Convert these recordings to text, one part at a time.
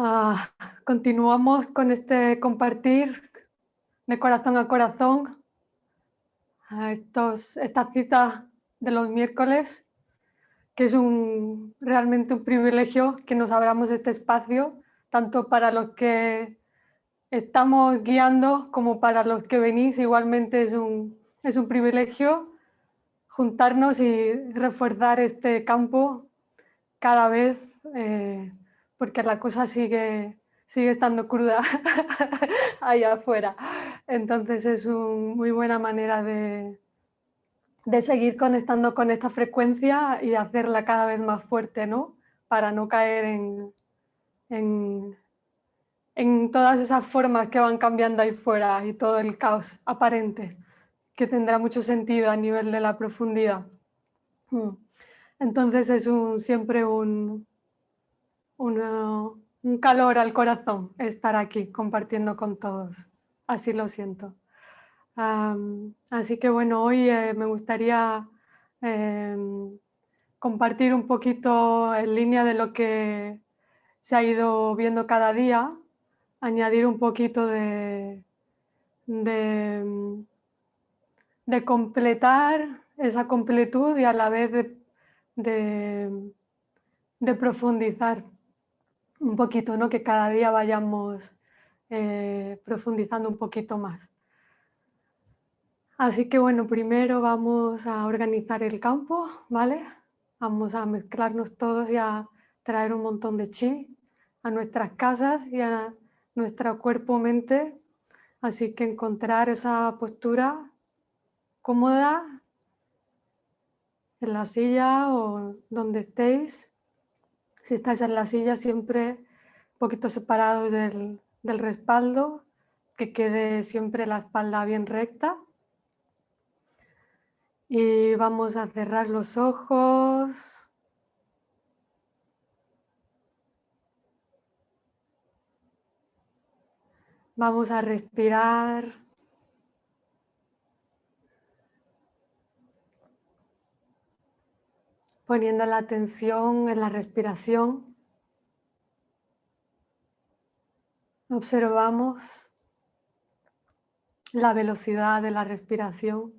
Ah, continuamos con este compartir de corazón a corazón estos, estas citas de los miércoles, que es un, realmente un privilegio que nos abramos este espacio, tanto para los que estamos guiando como para los que venís, igualmente es un, es un privilegio juntarnos y reforzar este campo cada vez eh, porque la cosa sigue, sigue estando cruda allá afuera. Entonces es una muy buena manera de, de seguir conectando con esta frecuencia y hacerla cada vez más fuerte, ¿no? Para no caer en, en, en todas esas formas que van cambiando ahí fuera y todo el caos aparente, que tendrá mucho sentido a nivel de la profundidad. Hmm. Entonces es un, siempre un, un calor al corazón estar aquí compartiendo con todos. Así lo siento. así que bueno, hoy eh, me gustaría em, compartir un poquito en línea de lo que se ha ido viendo cada día, añadir un poquito de, de, de completar esa completud y a la vez de, de profundizar un poquito, ¿no? que cada día vayamos eh, profundizando un poquito más. Así que bueno, primero vamos a organizar el campo, ¿vale? Vamos a mezclarnos todos y a traer un montón de chi a nuestras casas y a nuestro cuerpo-mente. Así que encontrar esa postura cómoda en la silla o donde estéis si estáis en la silla, siempre un poquito separados del, del respaldo, que quede siempre la espalda bien recta. Y vamos a cerrar los ojos. Vamos a respirar. Poniendo la atención en la respiración. Observamos la velocidad de la respiración.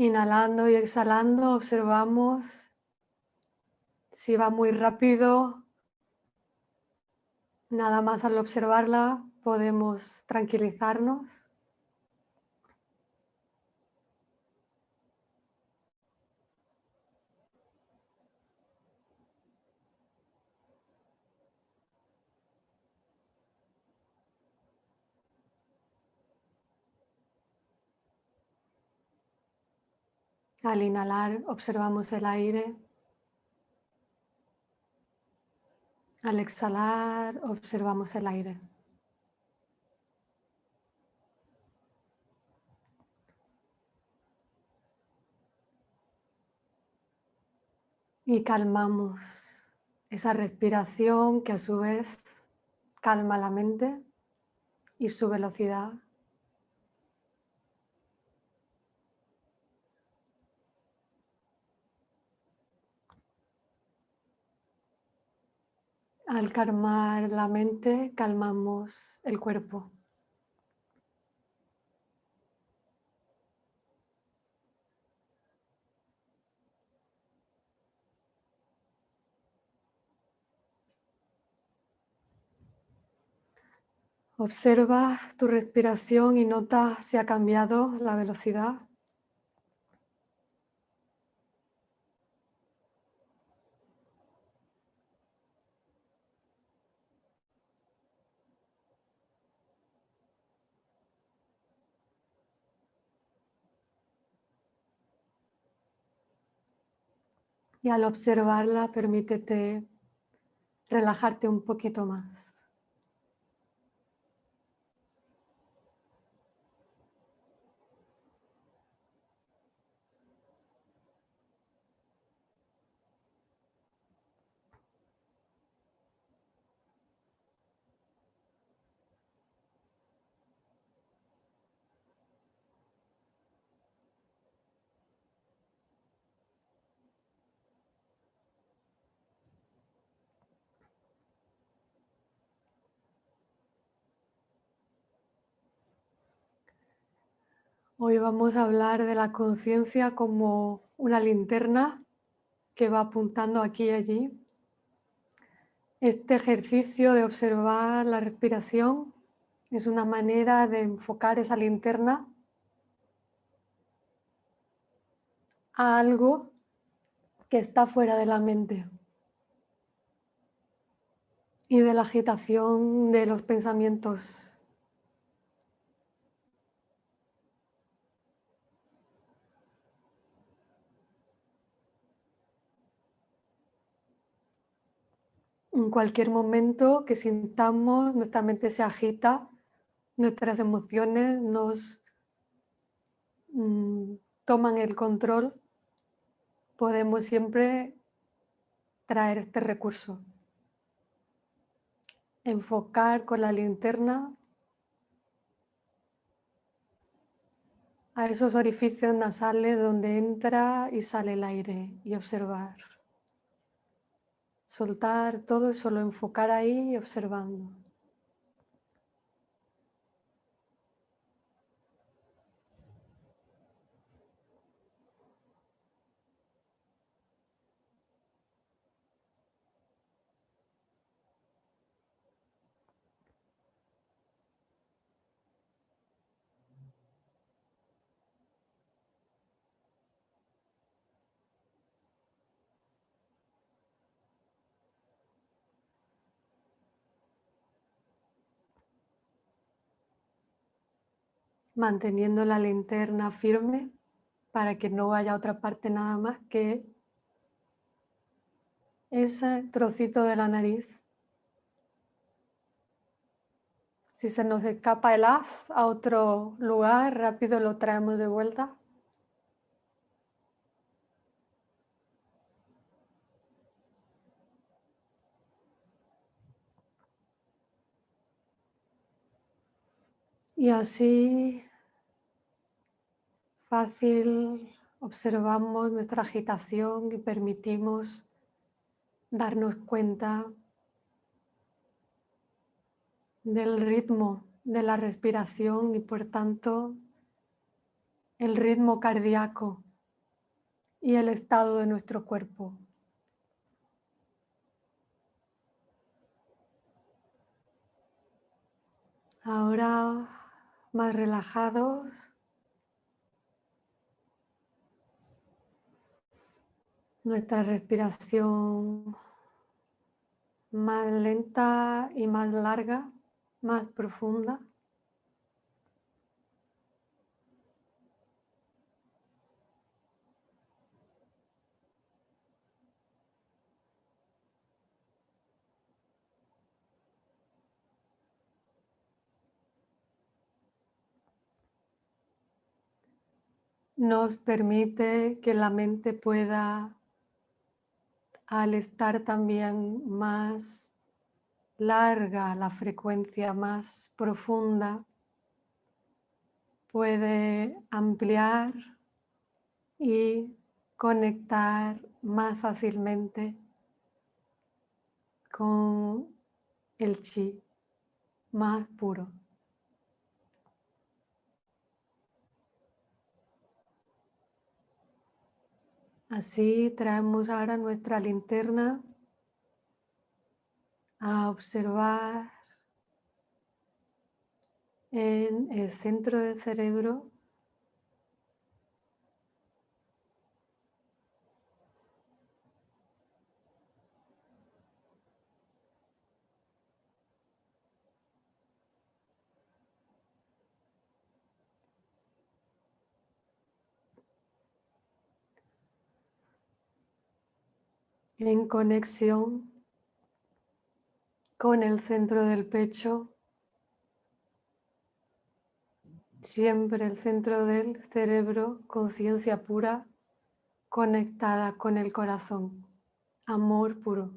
Inhalando y exhalando observamos si va muy rápido. Nada más al observarla podemos tranquilizarnos. Al inhalar observamos el aire. Al exhalar observamos el aire. Y calmamos esa respiración que a su vez calma la mente y su velocidad. Al calmar la mente, calmamos el cuerpo. Observa tu respiración y nota si ha cambiado la velocidad. Y al observarla, permítete relajarte un poquito más. Hoy vamos a hablar de la conciencia como una linterna que va apuntando aquí y allí. Este ejercicio de observar la respiración es una manera de enfocar esa linterna a algo que está fuera de la mente y de la agitación de los pensamientos En cualquier momento que sintamos, nuestra mente se agita, nuestras emociones nos mm, toman el control, podemos siempre traer este recurso. Enfocar con la linterna a esos orificios nasales donde entra y sale el aire y observar soltar todo y solo enfocar ahí observando. Manteniendo la linterna firme para que no vaya a otra parte nada más que ese trocito de la nariz. Si se nos escapa el haz a otro lugar, rápido lo traemos de vuelta. Y así fácil observamos nuestra agitación y permitimos darnos cuenta del ritmo de la respiración y por tanto el ritmo cardíaco y el estado de nuestro cuerpo. Ahora más relajados nuestra respiración más lenta y más larga, más profunda. nos permite que la mente pueda al estar también más larga, la frecuencia más profunda, puede ampliar y conectar más fácilmente con el chi más puro. Así traemos ahora nuestra linterna a observar en el centro del cerebro en conexión con el centro del pecho, siempre el centro del cerebro, conciencia pura, conectada con el corazón, amor puro.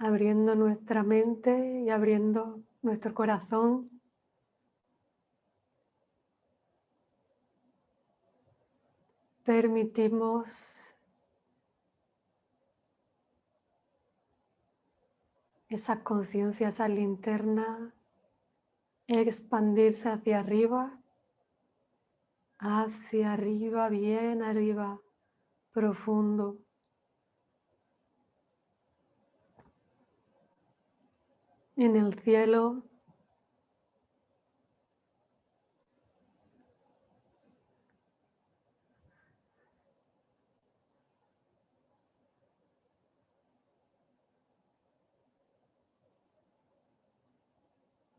Abriendo nuestra mente y abriendo nuestro corazón. Permitimos esa conciencia, esa linterna expandirse hacia arriba, hacia arriba, bien arriba, profundo. En el cielo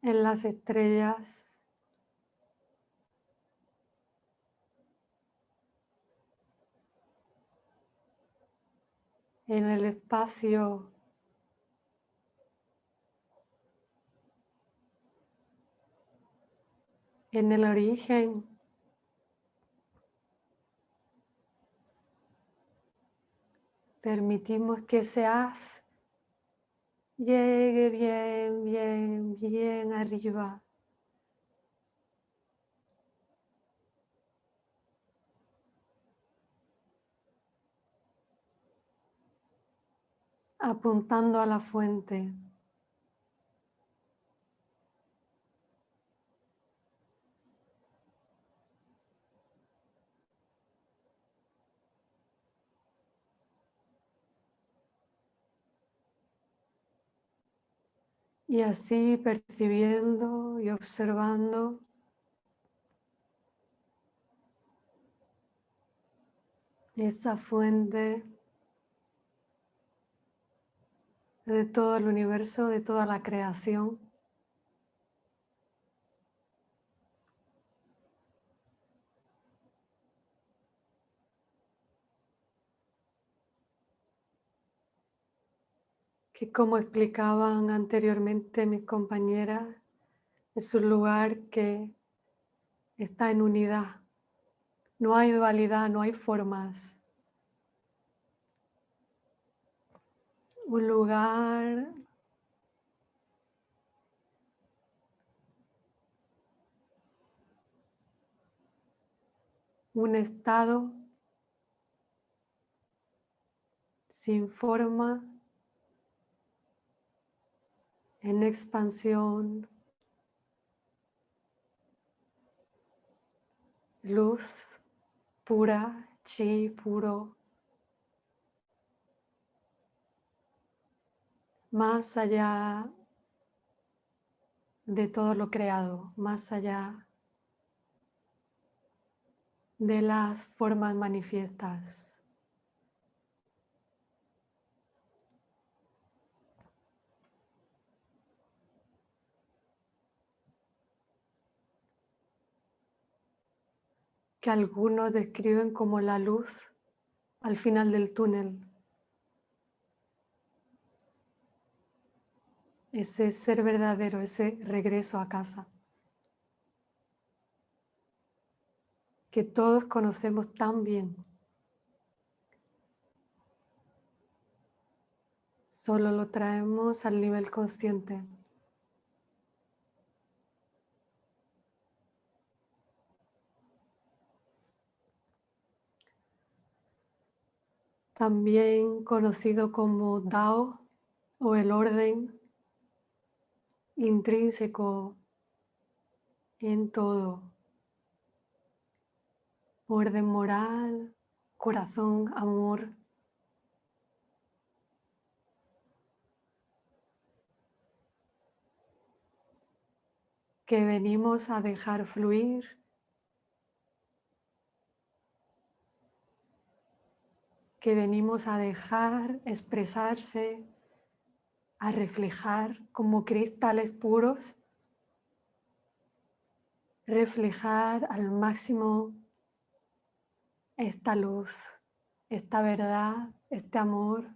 en las estrellas. en el espacio en el origen permitimos que seas llegue bien, bien, bien arriba. apuntando a la fuente. Y así percibiendo y observando esa fuente de todo el universo, de toda la creación. Que como explicaban anteriormente mis compañeras, es un lugar que está en unidad. No hay dualidad, no hay formas. Un lugar un estado sin forma en expansión, luz pura, chi puro, más allá de todo lo creado, más allá de las formas manifiestas. Que algunos describen como la luz al final del túnel. Ese ser verdadero, ese regreso a casa. Que todos conocemos tan bien. Solo lo traemos al nivel consciente. También conocido como Dao o el orden intrínseco en todo. Orden moral, corazón, amor. Que venimos a dejar fluir que venimos a dejar expresarse, a reflejar como cristales puros, reflejar al máximo esta luz, esta verdad, este amor.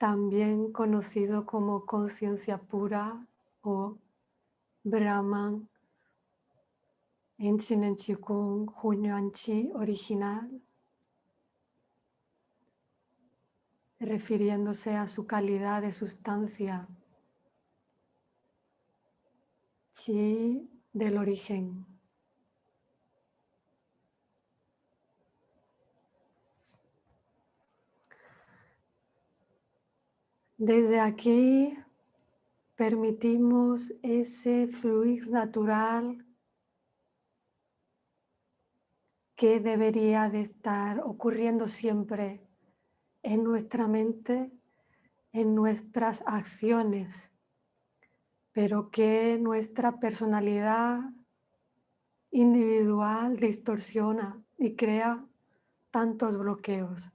También conocido como conciencia pura o Brahman en Chinen Chikung, Hunyuan Chi original, refiriéndose a su calidad de sustancia, Chi del origen. Desde aquí permitimos ese fluir natural que debería de estar ocurriendo siempre en nuestra mente, en nuestras acciones, pero que nuestra personalidad individual distorsiona y crea tantos bloqueos.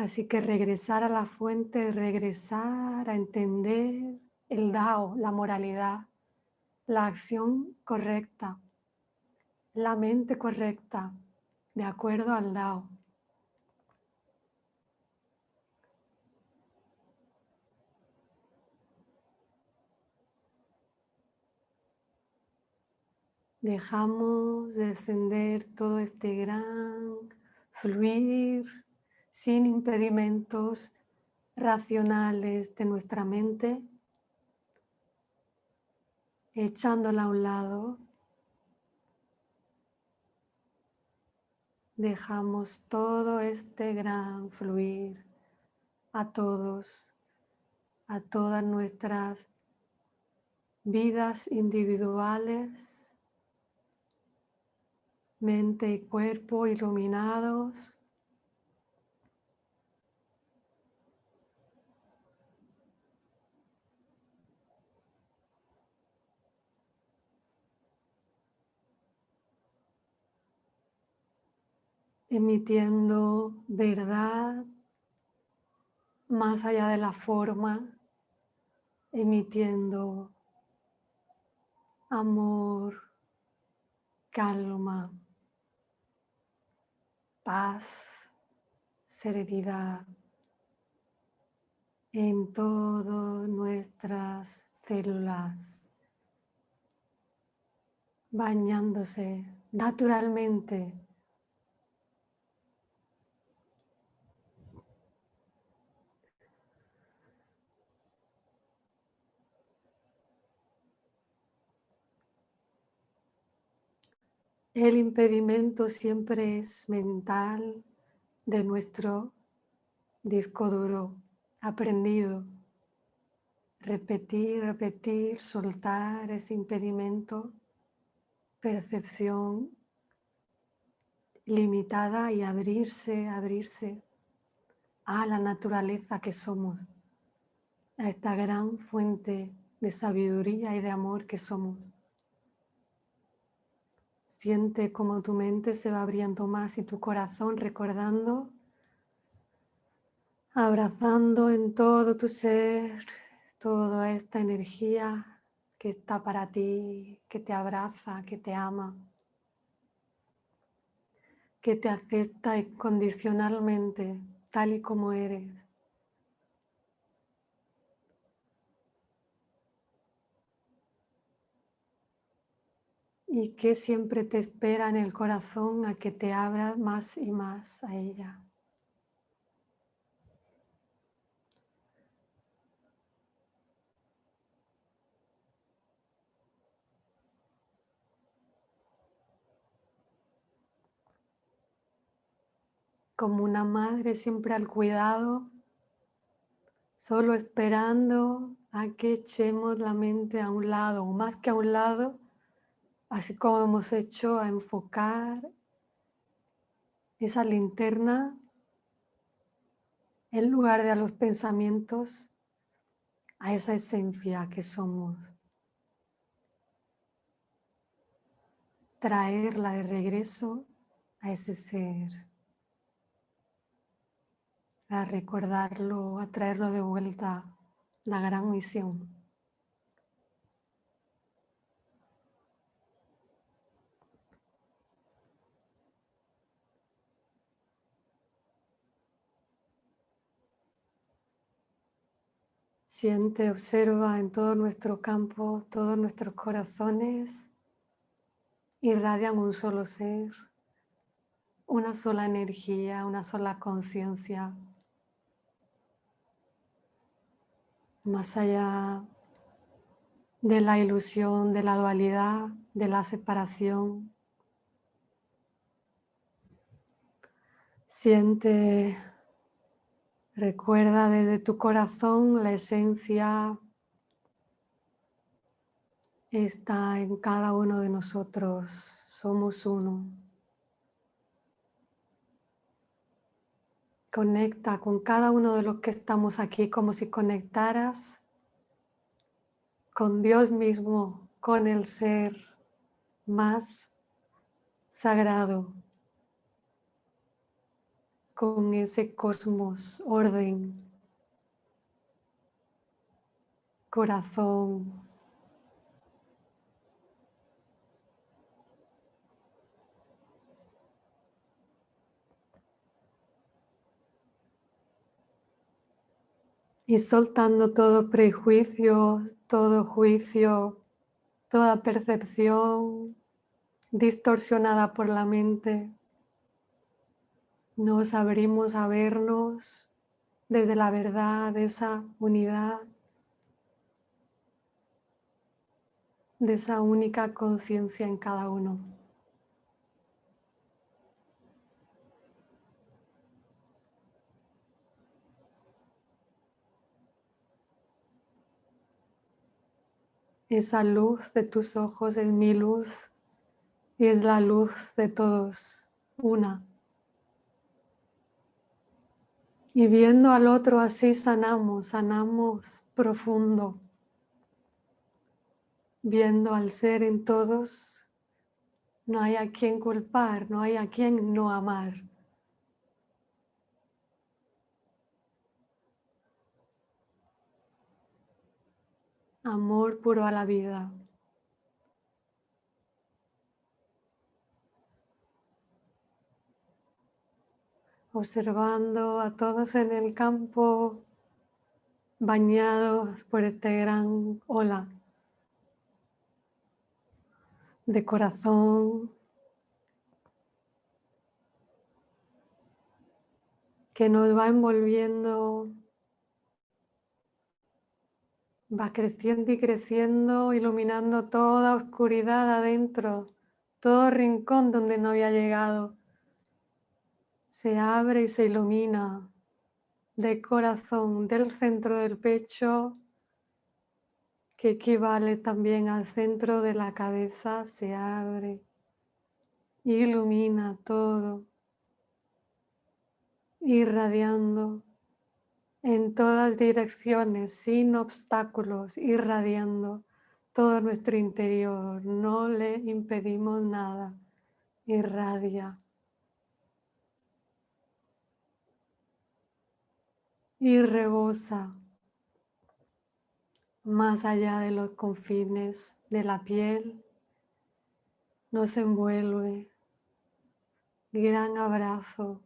Así que regresar a la fuente, regresar a entender el Dao, la moralidad, la acción correcta, la mente correcta, de acuerdo al Dao. Dejamos descender todo este gran fluir sin impedimentos racionales de nuestra mente, echándola a un lado, dejamos todo este gran fluir a todos, a todas nuestras vidas individuales, mente y cuerpo iluminados, emitiendo verdad más allá de la forma, emitiendo amor, calma, paz, serenidad en todas nuestras células, bañándose naturalmente El impedimento siempre es mental de nuestro disco duro aprendido. Repetir, repetir, soltar ese impedimento, percepción limitada y abrirse, abrirse a la naturaleza que somos, a esta gran fuente de sabiduría y de amor que somos. Siente como tu mente se va abriendo más y tu corazón recordando, abrazando en todo tu ser toda esta energía que está para ti, que te abraza, que te ama, que te acepta incondicionalmente tal y como eres. Y que siempre te espera en el corazón a que te abras más y más a ella. Como una madre siempre al cuidado, solo esperando a que echemos la mente a un lado, o más que a un lado, así como hemos hecho a enfocar esa linterna en lugar de a los pensamientos, a esa esencia que somos. Traerla de regreso a ese ser, a recordarlo, a traerlo de vuelta, la gran misión. Siente, observa en todo nuestro campo, todos nuestros corazones irradian un solo ser, una sola energía, una sola conciencia. Más allá de la ilusión, de la dualidad, de la separación. Siente Recuerda desde tu corazón la esencia está en cada uno de nosotros. Somos uno. Conecta con cada uno de los que estamos aquí como si conectaras con Dios mismo, con el ser más sagrado con ese cosmos, orden, corazón. Y soltando todo prejuicio, todo juicio, toda percepción distorsionada por la mente. Nos abrimos a vernos desde la verdad de esa unidad, de esa única conciencia en cada uno. Esa luz de tus ojos es mi luz y es la luz de todos, una. Y viendo al otro así sanamos, sanamos profundo. Viendo al ser en todos, no hay a quien culpar, no hay a quien no amar. Amor puro a la vida. Observando a todos en el campo bañados por este gran ola de corazón que nos va envolviendo, va creciendo y creciendo, iluminando toda oscuridad adentro, todo rincón donde no había llegado se abre y se ilumina de corazón, del centro del pecho, que equivale también al centro de la cabeza, se abre, ilumina todo, irradiando en todas direcciones, sin obstáculos, irradiando todo nuestro interior, no le impedimos nada, irradia. Y rebosa más allá de los confines de la piel, nos envuelve. Gran abrazo.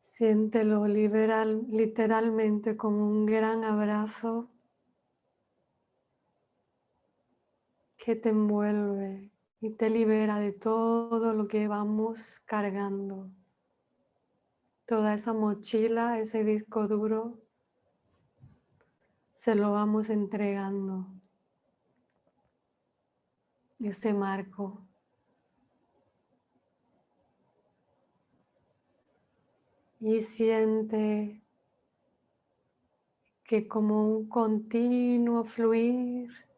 Siéntelo liberal, literalmente como un gran abrazo que te envuelve y te libera de todo lo que vamos cargando. Toda esa mochila, ese disco duro, se lo vamos entregando. Ese marco. Y siente que como un continuo fluir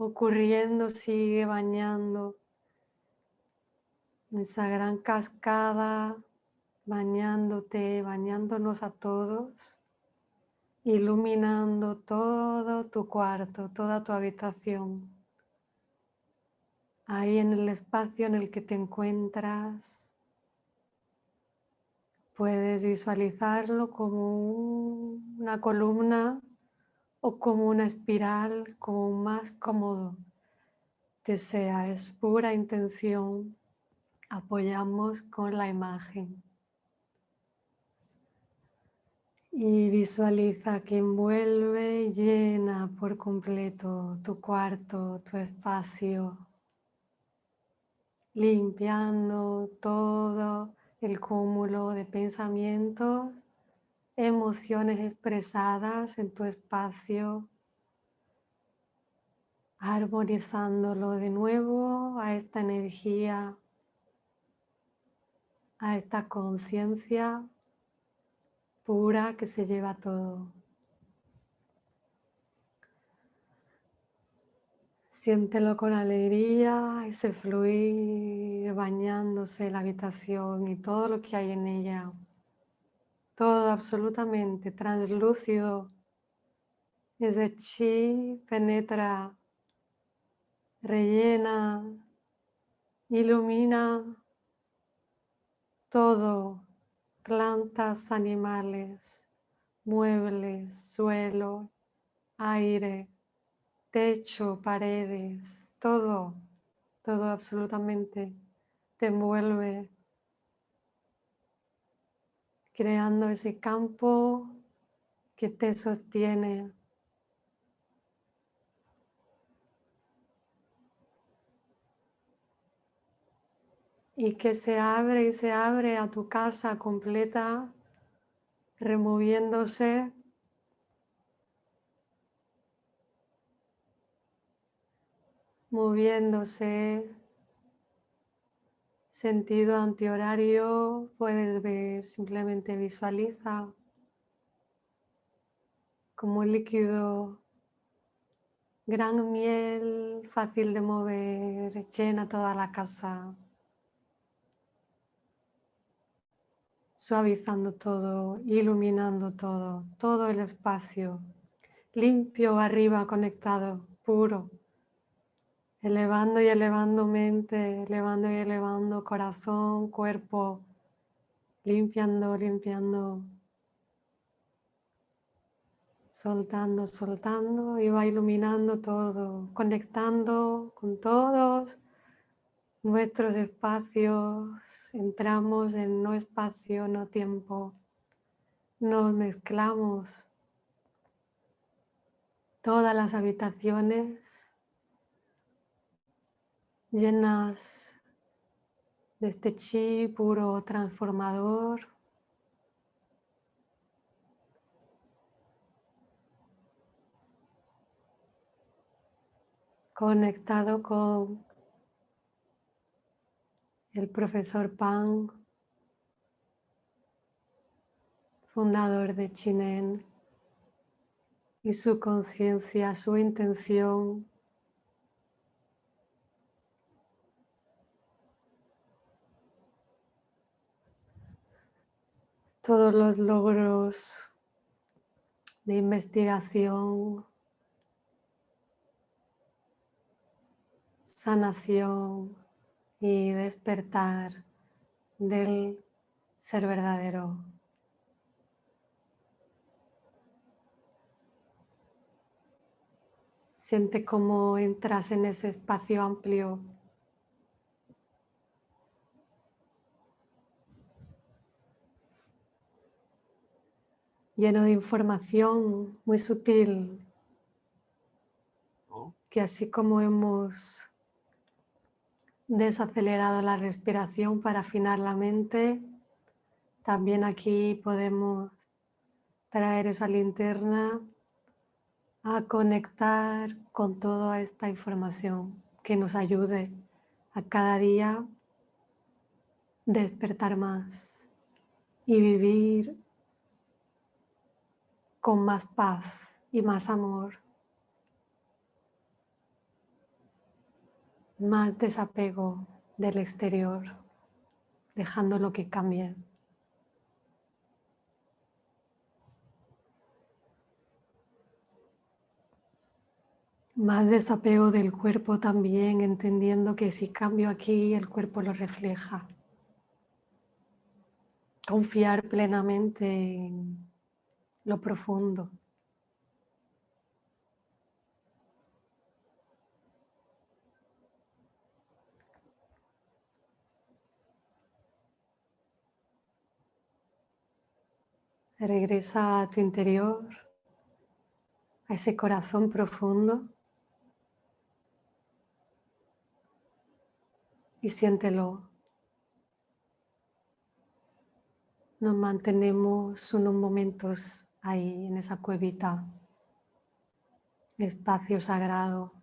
ocurriendo, sigue bañando esa gran cascada, bañándote, bañándonos a todos, iluminando todo tu cuarto, toda tu habitación. Ahí en el espacio en el que te encuentras, puedes visualizarlo como una columna o como una espiral, como más cómodo. sea, es pura intención. Apoyamos con la imagen. Y visualiza que envuelve y llena por completo tu cuarto, tu espacio, limpiando todo el cúmulo de pensamientos, emociones expresadas en tu espacio, armonizándolo de nuevo a esta energía, a esta conciencia pura que se lleva todo. Siéntelo con alegría, ese fluir bañándose la habitación y todo lo que hay en ella. Todo absolutamente translúcido. Ese chi penetra, rellena, ilumina todo plantas, animales, muebles, suelo, aire, techo, paredes, todo, todo absolutamente te envuelve, creando ese campo que te sostiene. y que se abre y se abre a tu casa completa, removiéndose moviéndose sentido antihorario puedes ver simplemente visualiza como líquido gran miel fácil de mover llena toda la casa suavizando todo, iluminando todo, todo el espacio, limpio arriba, conectado, puro, elevando y elevando mente, elevando y elevando corazón, cuerpo, limpiando, limpiando, soltando, soltando y va iluminando todo, conectando con todos nuestros espacios. Entramos en no espacio, no tiempo, nos mezclamos todas las habitaciones llenas de este chi puro transformador. conectado con el profesor Pang, fundador de Chinen, y su conciencia, su intención todos los logros de investigación, sanación, y despertar del ser verdadero. Siente cómo entras en ese espacio amplio lleno de información muy sutil, que así como hemos desacelerado la respiración para afinar la mente. También aquí podemos traer esa linterna a conectar con toda esta información que nos ayude a cada día despertar más y vivir con más paz y más amor. más desapego del exterior, dejando lo que cambie. Más desapego del cuerpo también, entendiendo que si cambio aquí, el cuerpo lo refleja. Confiar plenamente en lo profundo. Regresa a tu interior, a ese corazón profundo y siéntelo. Nos mantenemos unos momentos ahí en esa cuevita, espacio sagrado.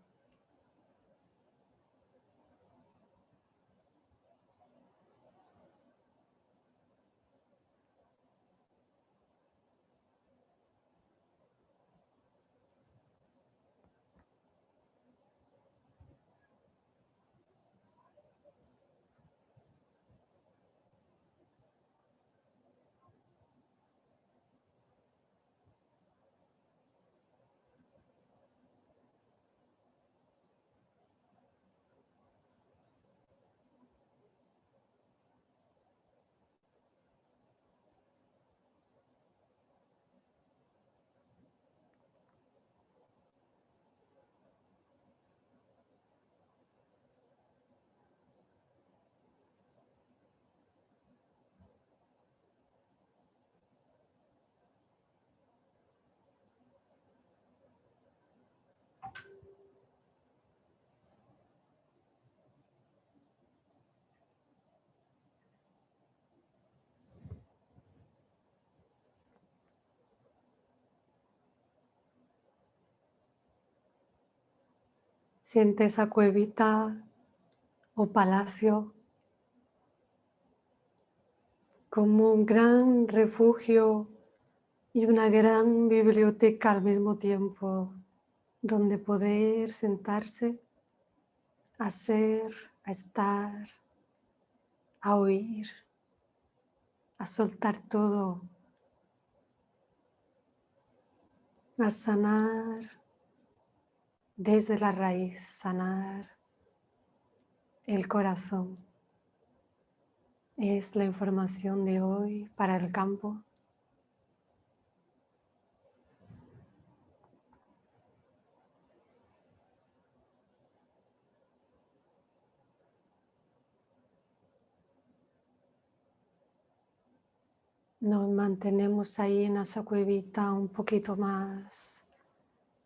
Siente esa cuevita o palacio como un gran refugio y una gran biblioteca al mismo tiempo, donde poder sentarse, a ser, a estar, a oír, a soltar todo, a sanar desde la raíz, sanar el corazón. Es la información de hoy para el campo. Nos mantenemos ahí en esa cuevita un poquito más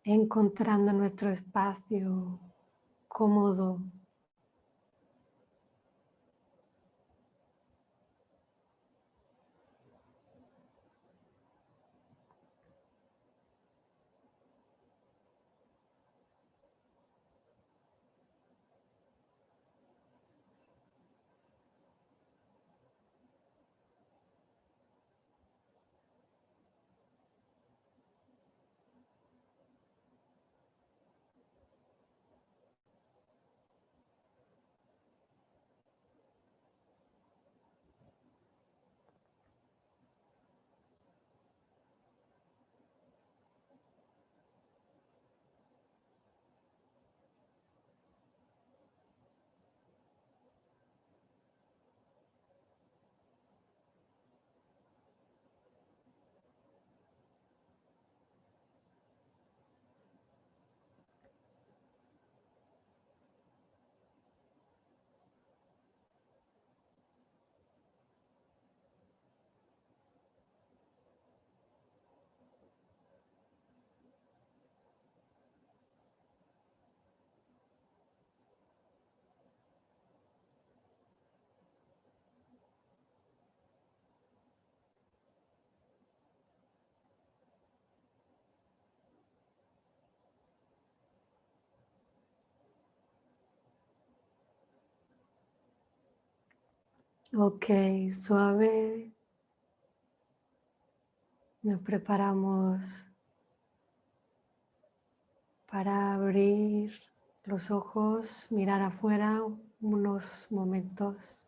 encontrando nuestro espacio cómodo. Ok, suave. Nos preparamos para abrir los ojos, mirar afuera unos momentos.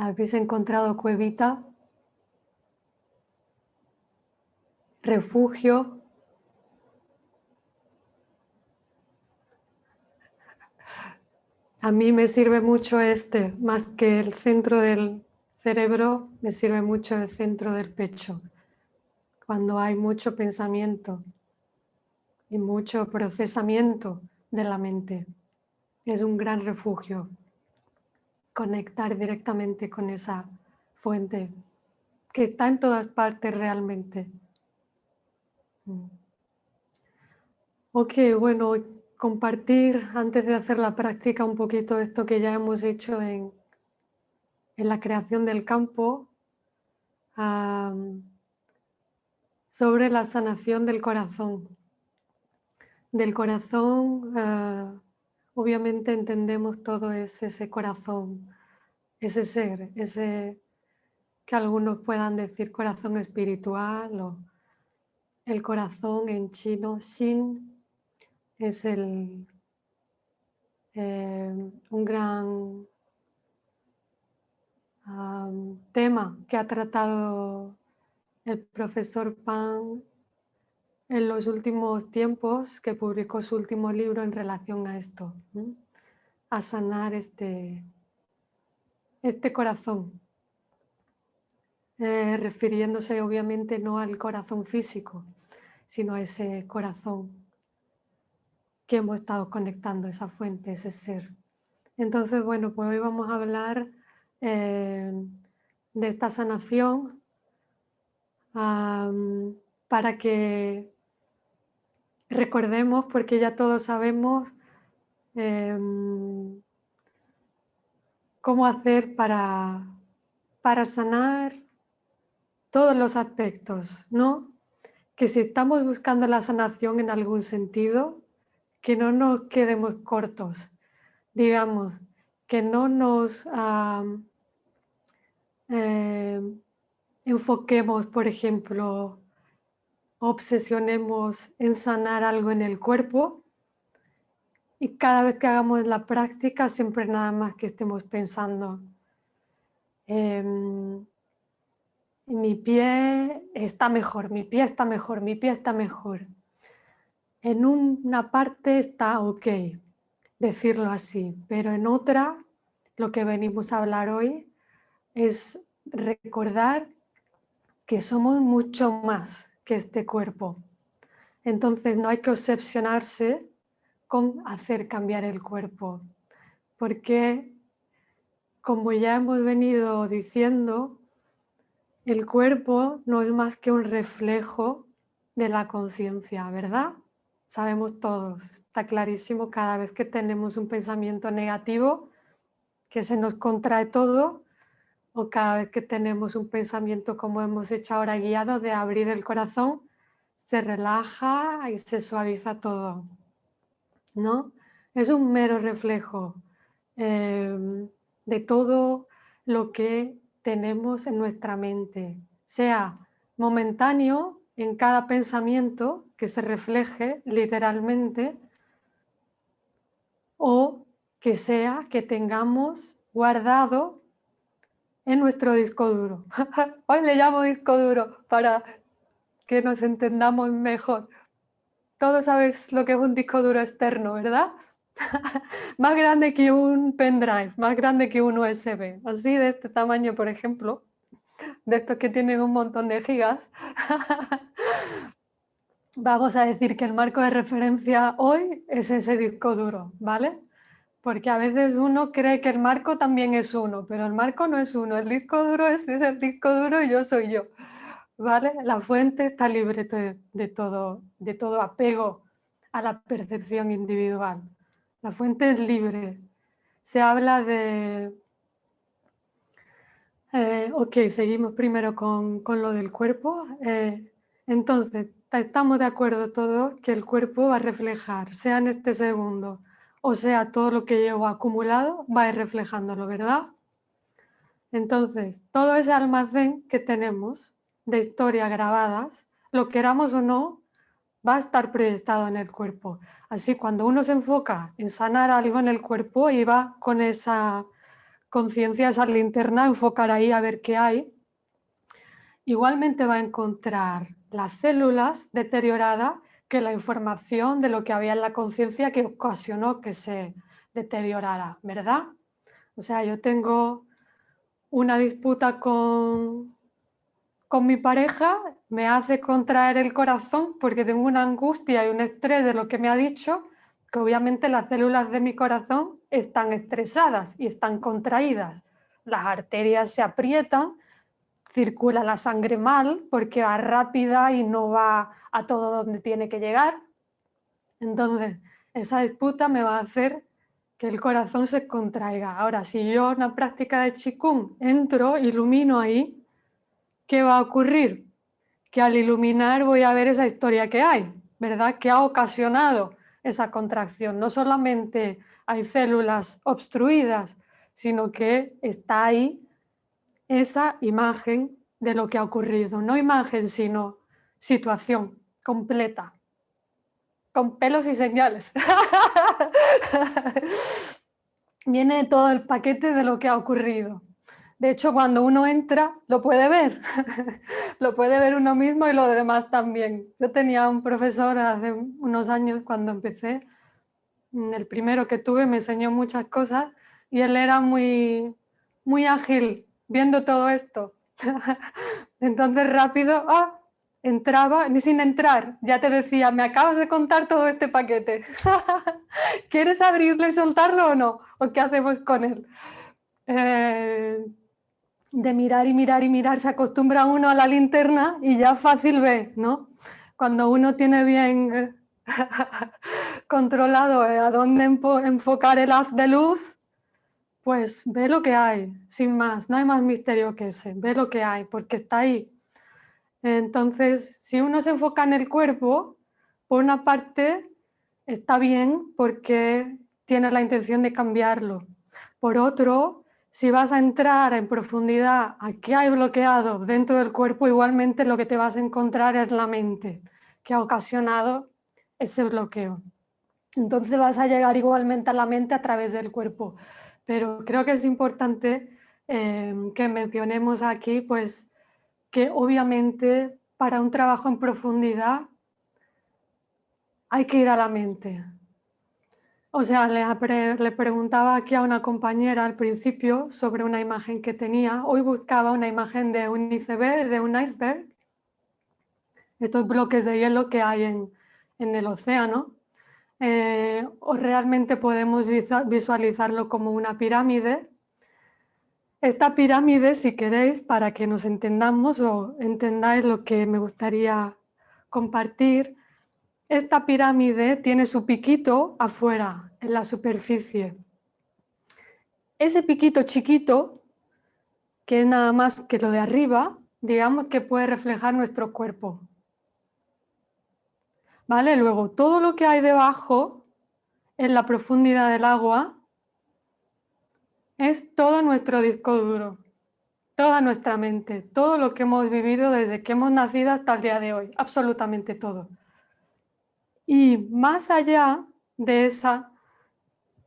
¿Habéis encontrado cuevita? ¿Refugio? A mí me sirve mucho este, más que el centro del cerebro, me sirve mucho el centro del pecho, cuando hay mucho pensamiento y mucho procesamiento de la mente. Es un gran refugio conectar directamente con esa fuente que está en todas partes realmente. Mm. Ok, bueno, compartir antes de hacer la práctica un poquito esto que ya hemos hecho en, en la creación del campo sobre la sanación del corazón. Del corazón, ah, obviamente entendemos todo ese, corazón, ese ser, ese que algunos puedan decir corazón espiritual o el corazón en chino, Xin, es el, eh, un gran tema que ha tratado el profesor Pan en los últimos tiempos, que publicó su último libro en relación a esto, a sanar este, este corazón. Eh, refiriéndose obviamente no al corazón físico, sino a ese corazón que hemos estado conectando, esa fuente, ese ser. Entonces, bueno, pues hoy vamos a hablar eh, de esta sanación para que recordemos, porque ya todos sabemos em, cómo hacer para, para sanar todos los aspectos, ¿no? Que si estamos buscando la sanación en algún sentido, que no nos quedemos cortos, digamos, que no nos eh, enfoquemos, por ejemplo, obsesionemos en sanar algo en el cuerpo y cada vez que hagamos la práctica siempre nada más que estemos pensando em, mi pie está mejor, mi pie está mejor, mi pie está mejor. En una parte está ok decirlo así, pero en otra, lo que venimos a hablar hoy es recordar que somos mucho más que este cuerpo. Entonces no hay que obsesionarse con hacer cambiar el cuerpo, porque como ya hemos venido diciendo, el cuerpo no es más que un reflejo de la conciencia, ¿verdad? Sabemos todos, está clarísimo cada vez que tenemos un pensamiento negativo, que se nos contrae todo, o cada vez que tenemos un pensamiento como hemos hecho ahora guiado de abrir el corazón, se relaja y se suaviza todo, ¿no? Es un mero reflejo eh, de todo lo que tenemos en nuestra mente, sea momentáneo en cada pensamiento que se refleje literalmente o que sea que tengamos guardado en nuestro disco duro. Hoy le llamo disco duro para que nos entendamos mejor. Todos sabes lo que es un disco duro externo, ¿verdad? más grande que un pendrive, más grande que un USB, así de este tamaño, por ejemplo, de estos que tienen un montón de gigas. Vamos a decir que el marco de referencia hoy es ese disco duro, ¿vale? Porque a veces uno cree que el marco también es uno, pero el marco no es uno, el disco duro es, el disco duro y yo soy yo, ¿vale? La fuente está libre de, todo, de todo apego a la percepción individual. La fuente es libre. Se habla de... Eh, ok, seguimos primero con, lo del cuerpo. Eh, entonces, estamos de acuerdo todos que el cuerpo va a reflejar, sea en este segundo, o sea todo lo que llevo acumulado, va a ir reflejándolo, ¿verdad? Entonces, todo ese almacén que tenemos de historias grabadas, lo queramos o no, va a estar proyectado en el cuerpo. Así cuando uno se enfoca en sanar algo en el cuerpo y va con esa conciencia, esa linterna, enfocar ahí a ver qué hay, igualmente va a encontrar las células deterioradas que la información de lo que había en la conciencia que ocasionó que se deteriorará, ¿verdad? O sea, yo tengo una disputa con, con mi pareja, me hace contraer el corazón porque tengo una angustia y un estrés de lo que me ha dicho, que obviamente las células de mi corazón están estresadas y están contraídas. Las arterias se aprietan, circula la sangre mal porque va rápida y no va a todo donde tiene que llegar. Entonces, esa disputa me va a hacer que el corazón se contraiga. Ahora, si yo en una práctica de Qigong entro, ilumino ahí, ¿qué va a ocurrir? Que al iluminar voy a ver esa historia que hay, ¿verdad? Que ha ocasionado esa contracción. No solamente hay células obstruidas, sino que está ahí esa imagen de lo que ha ocurrido. No imagen, sino situación completa, con pelos y señales. Viene todo el paquete de lo que ha ocurrido. De hecho, cuando uno entra, lo puede ver. lo puede ver uno mismo y lo demás también. Yo tenía un profesor hace unos años cuando empecé, el primero que tuve me enseñó muchas cosas y él era muy, muy ágil viendo todo esto. Entonces rápido, ah, entraba, ni sin entrar, ya te decía, me acabas de contar todo este paquete. ¿Quieres abrirlo y soltarlo o no? ¿O qué hacemos con él? Eh, de mirar y mirar y mirar, se acostumbra uno a la linterna y ya fácil ve, ¿no? Cuando uno tiene bien eh, controlado eh, a dónde enfocar el haz de luz, pues ve lo que hay, sin más, no hay más misterio que ese, ve lo que hay, porque está ahí. Entonces, si uno se enfoca en el cuerpo, por una parte está bien porque tienes la intención de cambiarlo. Por otro, si vas a entrar en profundidad a qué hay bloqueado dentro del cuerpo, igualmente lo que te vas a encontrar es la mente que ha ocasionado ese bloqueo. Entonces vas a llegar igualmente a la mente a través del cuerpo. Pero creo que es importante eh, que mencionemos aquí pues, que obviamente para un trabajo en profundidad hay que ir a la mente. O sea, le, preguntaba aquí a una compañera al principio sobre una imagen que tenía. Hoy buscaba una imagen de un iceberg, de un iceberg. Estos bloques de hielo que hay en, el océano. Eh, o realmente podemos visualizarlo como una pirámide. Esta pirámide, si queréis, para que nos entendamos o entendáis lo que me gustaría compartir, esta pirámide tiene su piquito afuera, en la superficie. Ese piquito chiquito, que es nada más que lo de arriba, digamos que puede reflejar nuestro cuerpo. ¿Vale? Luego, todo lo que hay debajo, en la profundidad del agua, es todo nuestro disco duro, toda nuestra mente, todo lo que hemos vivido desde que hemos nacido hasta el día de hoy, absolutamente todo. Y más allá de esa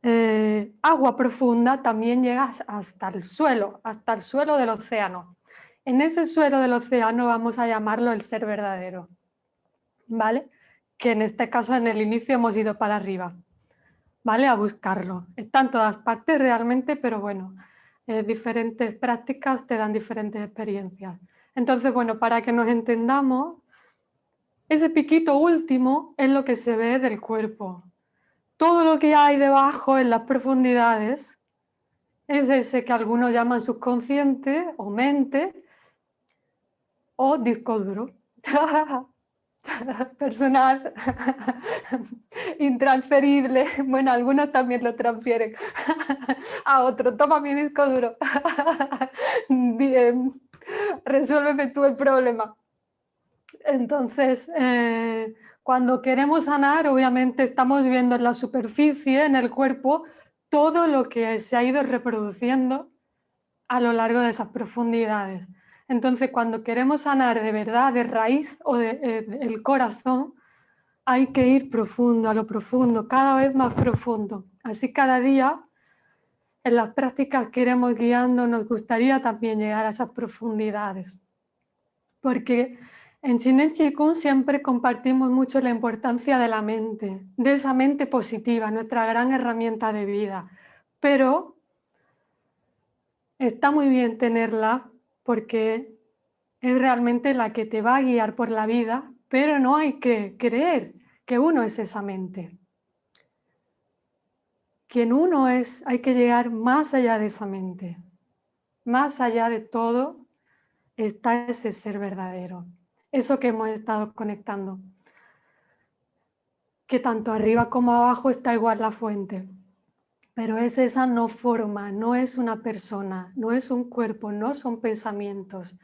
eh, agua profunda también llegas hasta el suelo, hasta el suelo del océano. En ese suelo del océano vamos a llamarlo el ser verdadero, ¿vale? Que en este caso en el inicio hemos ido para arriba, ¿vale? A buscarlo. Está en todas partes realmente, pero bueno, eh, diferentes prácticas te dan diferentes experiencias. Entonces, bueno, para que nos entendamos, ese piquito último es lo que se ve del cuerpo. Todo lo que hay debajo en las profundidades es ese que algunos llaman subconsciente o mente o disco duro. Personal, intransferible. Bueno, algunos también lo transfieren a otro. Toma mi disco duro. Resuélveme tú el problema. Entonces, eh, cuando queremos sanar, obviamente estamos viviendo en la superficie, en el cuerpo, todo lo que se ha ido reproduciendo a lo largo de esas profundidades. Entonces, cuando queremos sanar de verdad, de raíz o del eh, corazón, hay que ir profundo, a lo profundo, cada vez más profundo. Así cada día, en las prácticas que iremos guiando, nos gustaría también llegar a esas profundidades. Porque En Chinen Chikung siempre compartimos mucho la importancia de la mente, de esa mente positiva, nuestra gran herramienta de vida. Pero está muy bien tenerla porque es realmente la que te va a guiar por la vida, pero no hay que creer que uno es esa mente. Quien uno es, hay que llegar más allá de esa mente. Más allá de todo está ese ser verdadero. Eso que hemos estado conectando. Que tanto arriba como abajo está igual la fuente. Pero es esa no forma, no es una persona, no es un cuerpo, no son pensamientos,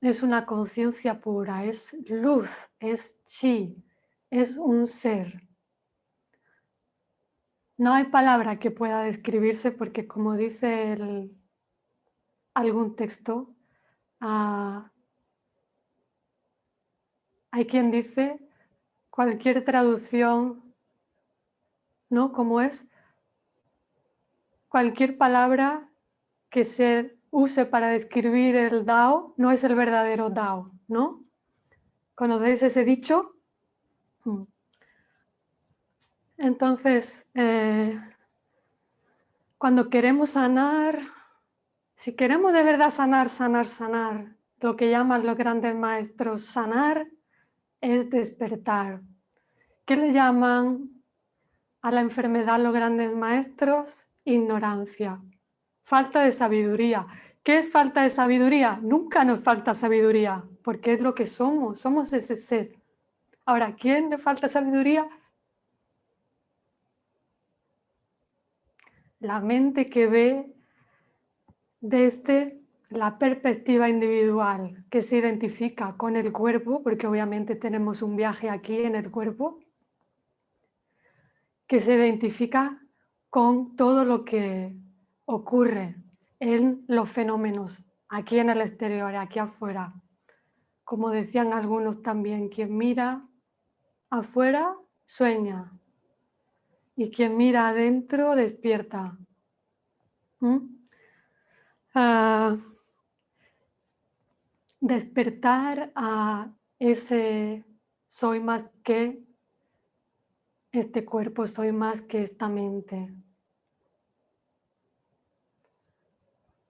es una conciencia pura, es luz, es chi, es un ser. No hay palabra que pueda describirse porque como dice algún texto, ah, hay quien dice cualquier traducción, ¿no? Como es cualquier palabra que se use para describir el Dao no es el verdadero Dao, ¿no? ¿Conocéis ese dicho? Hmm. Entonces, eh, cuando queremos sanar, si queremos de verdad sanar, sanar, sanar, lo que llaman los grandes maestros sanar, es despertar. ¿Qué le llaman a la enfermedad los grandes maestros? Ignorancia falta de sabiduría. ¿Qué es falta de sabiduría? Nunca nos falta sabiduría, porque es lo que somos, somos ese ser. Ahora, ¿quién le falta sabiduría? La mente que ve desde la perspectiva individual, que se identifica con el cuerpo, porque obviamente tenemos un viaje aquí en el cuerpo, que se identifica con todo lo que ocurre en los fenómenos, aquí en el exterior, aquí afuera. Como decían algunos también, quien mira afuera sueña y quien mira adentro despierta. ¿Mm? Ah, despertar a ese soy más que este cuerpo, soy más que esta mente.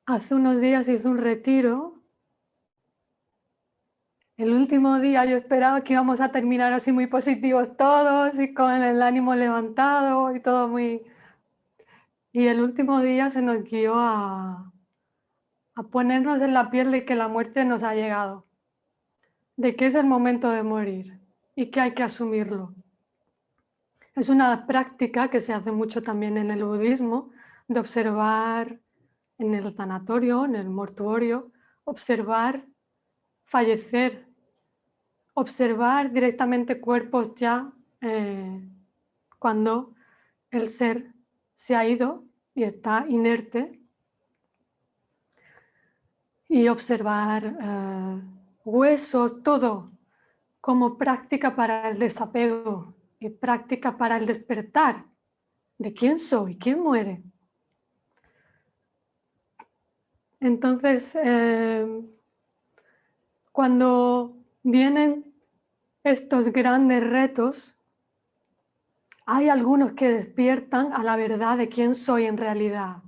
Hace unos días hice un retiro. El último día yo esperaba que íbamos a terminar así muy positivos todos y con el ánimo levantado y todo muy... Y el último día se nos guió a, a ponernos en la piel de que la muerte nos ha llegado, de que es el momento de morir y que hay que asumirlo. Es una práctica que se hace mucho también en el budismo, de observar en el tanatorio, en el mortuorio, observar fallecer, observar directamente cuerpos ya eh, cuando el ser se ha ido y está inerte y observar eh, huesos, todo como práctica para el desapego y práctica para el despertar de quién soy, quién muere. Entonces, em, cuando vienen estos grandes retos, hay algunos que despiertan a la verdad de quién soy en realidad.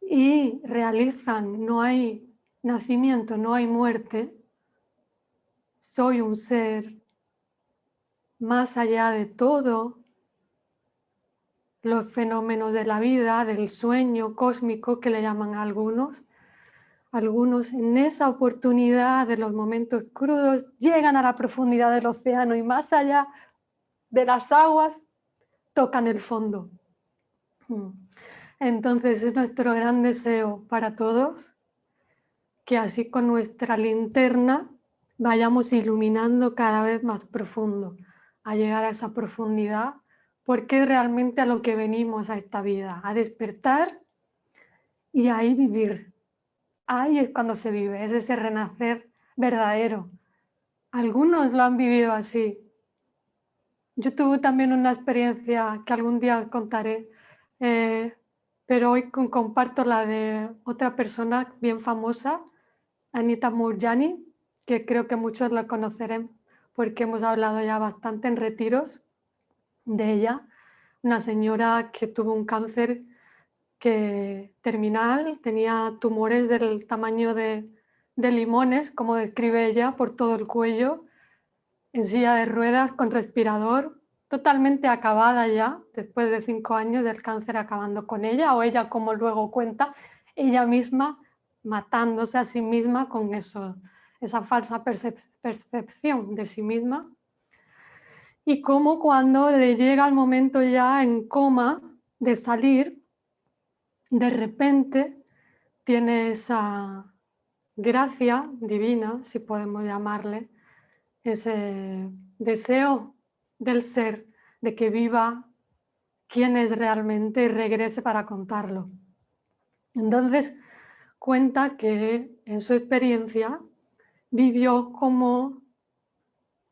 Y realizan, no hay nacimiento, no hay muerte, soy un ser más allá de todo, los fenómenos de la vida, del sueño cósmico que le llaman a algunos. Algunos en esa oportunidad de los momentos crudos llegan a la profundidad del océano y más allá de las aguas tocan el fondo. Entonces es nuestro gran deseo para todos que así con nuestra linterna vayamos iluminando cada vez más profundo, a llegar a esa profundidad porque es realmente a lo que venimos a esta vida, a despertar y ahí vivir. Ahí es cuando se vive, es ese renacer verdadero. Algunos lo han vivido así. Yo tuve también una experiencia que algún día contaré, eh, pero hoy comparto la de otra persona bien famosa Anita Murjani, que creo que muchos la conocerán porque hemos hablado ya bastante en retiros de ella, una señora que tuvo un cáncer que, terminal, tenía tumores del tamaño de, de limones, como describe ella, por todo el cuello, en silla de ruedas, con respirador, totalmente acabada ya, después de cinco años del cáncer acabando con ella, o ella, como luego cuenta, ella misma matándose a sí misma con eso, esa falsa percepción de sí misma. Y como cuando le llega el momento ya en coma de salir, de repente tiene esa gracia divina, si podemos llamarle, ese deseo del ser, de que viva quién es realmente y regrese para contarlo. Entonces cuenta que en su experiencia vivió como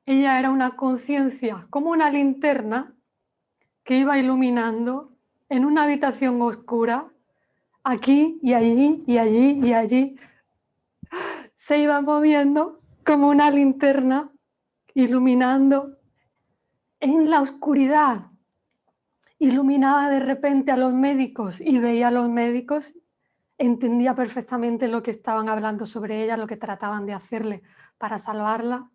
ella era una conciencia, como una linterna que iba iluminando en una habitación oscura, aquí y allí y allí y allí. Se iba moviendo como una linterna iluminando en la oscuridad. Iluminaba de repente a los médicos y veía a los médicos, entendía perfectamente lo que estaban hablando sobre ella, lo que trataban de hacerle para salvarla.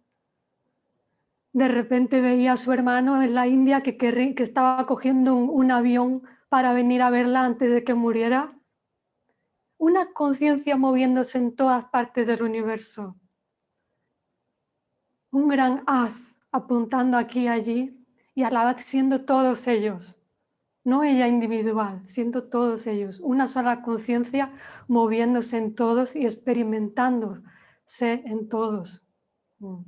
De repente veía a su hermano en la India que, estaba cogiendo un avión para venir a verla antes de que muriera. Una conciencia moviéndose en todas partes del universo. Un gran haz apuntando aquí y allí y a siendo todos ellos, no ella individual, siendo todos ellos, una sola conciencia moviéndose en todos y experimentándose en todos. Mm.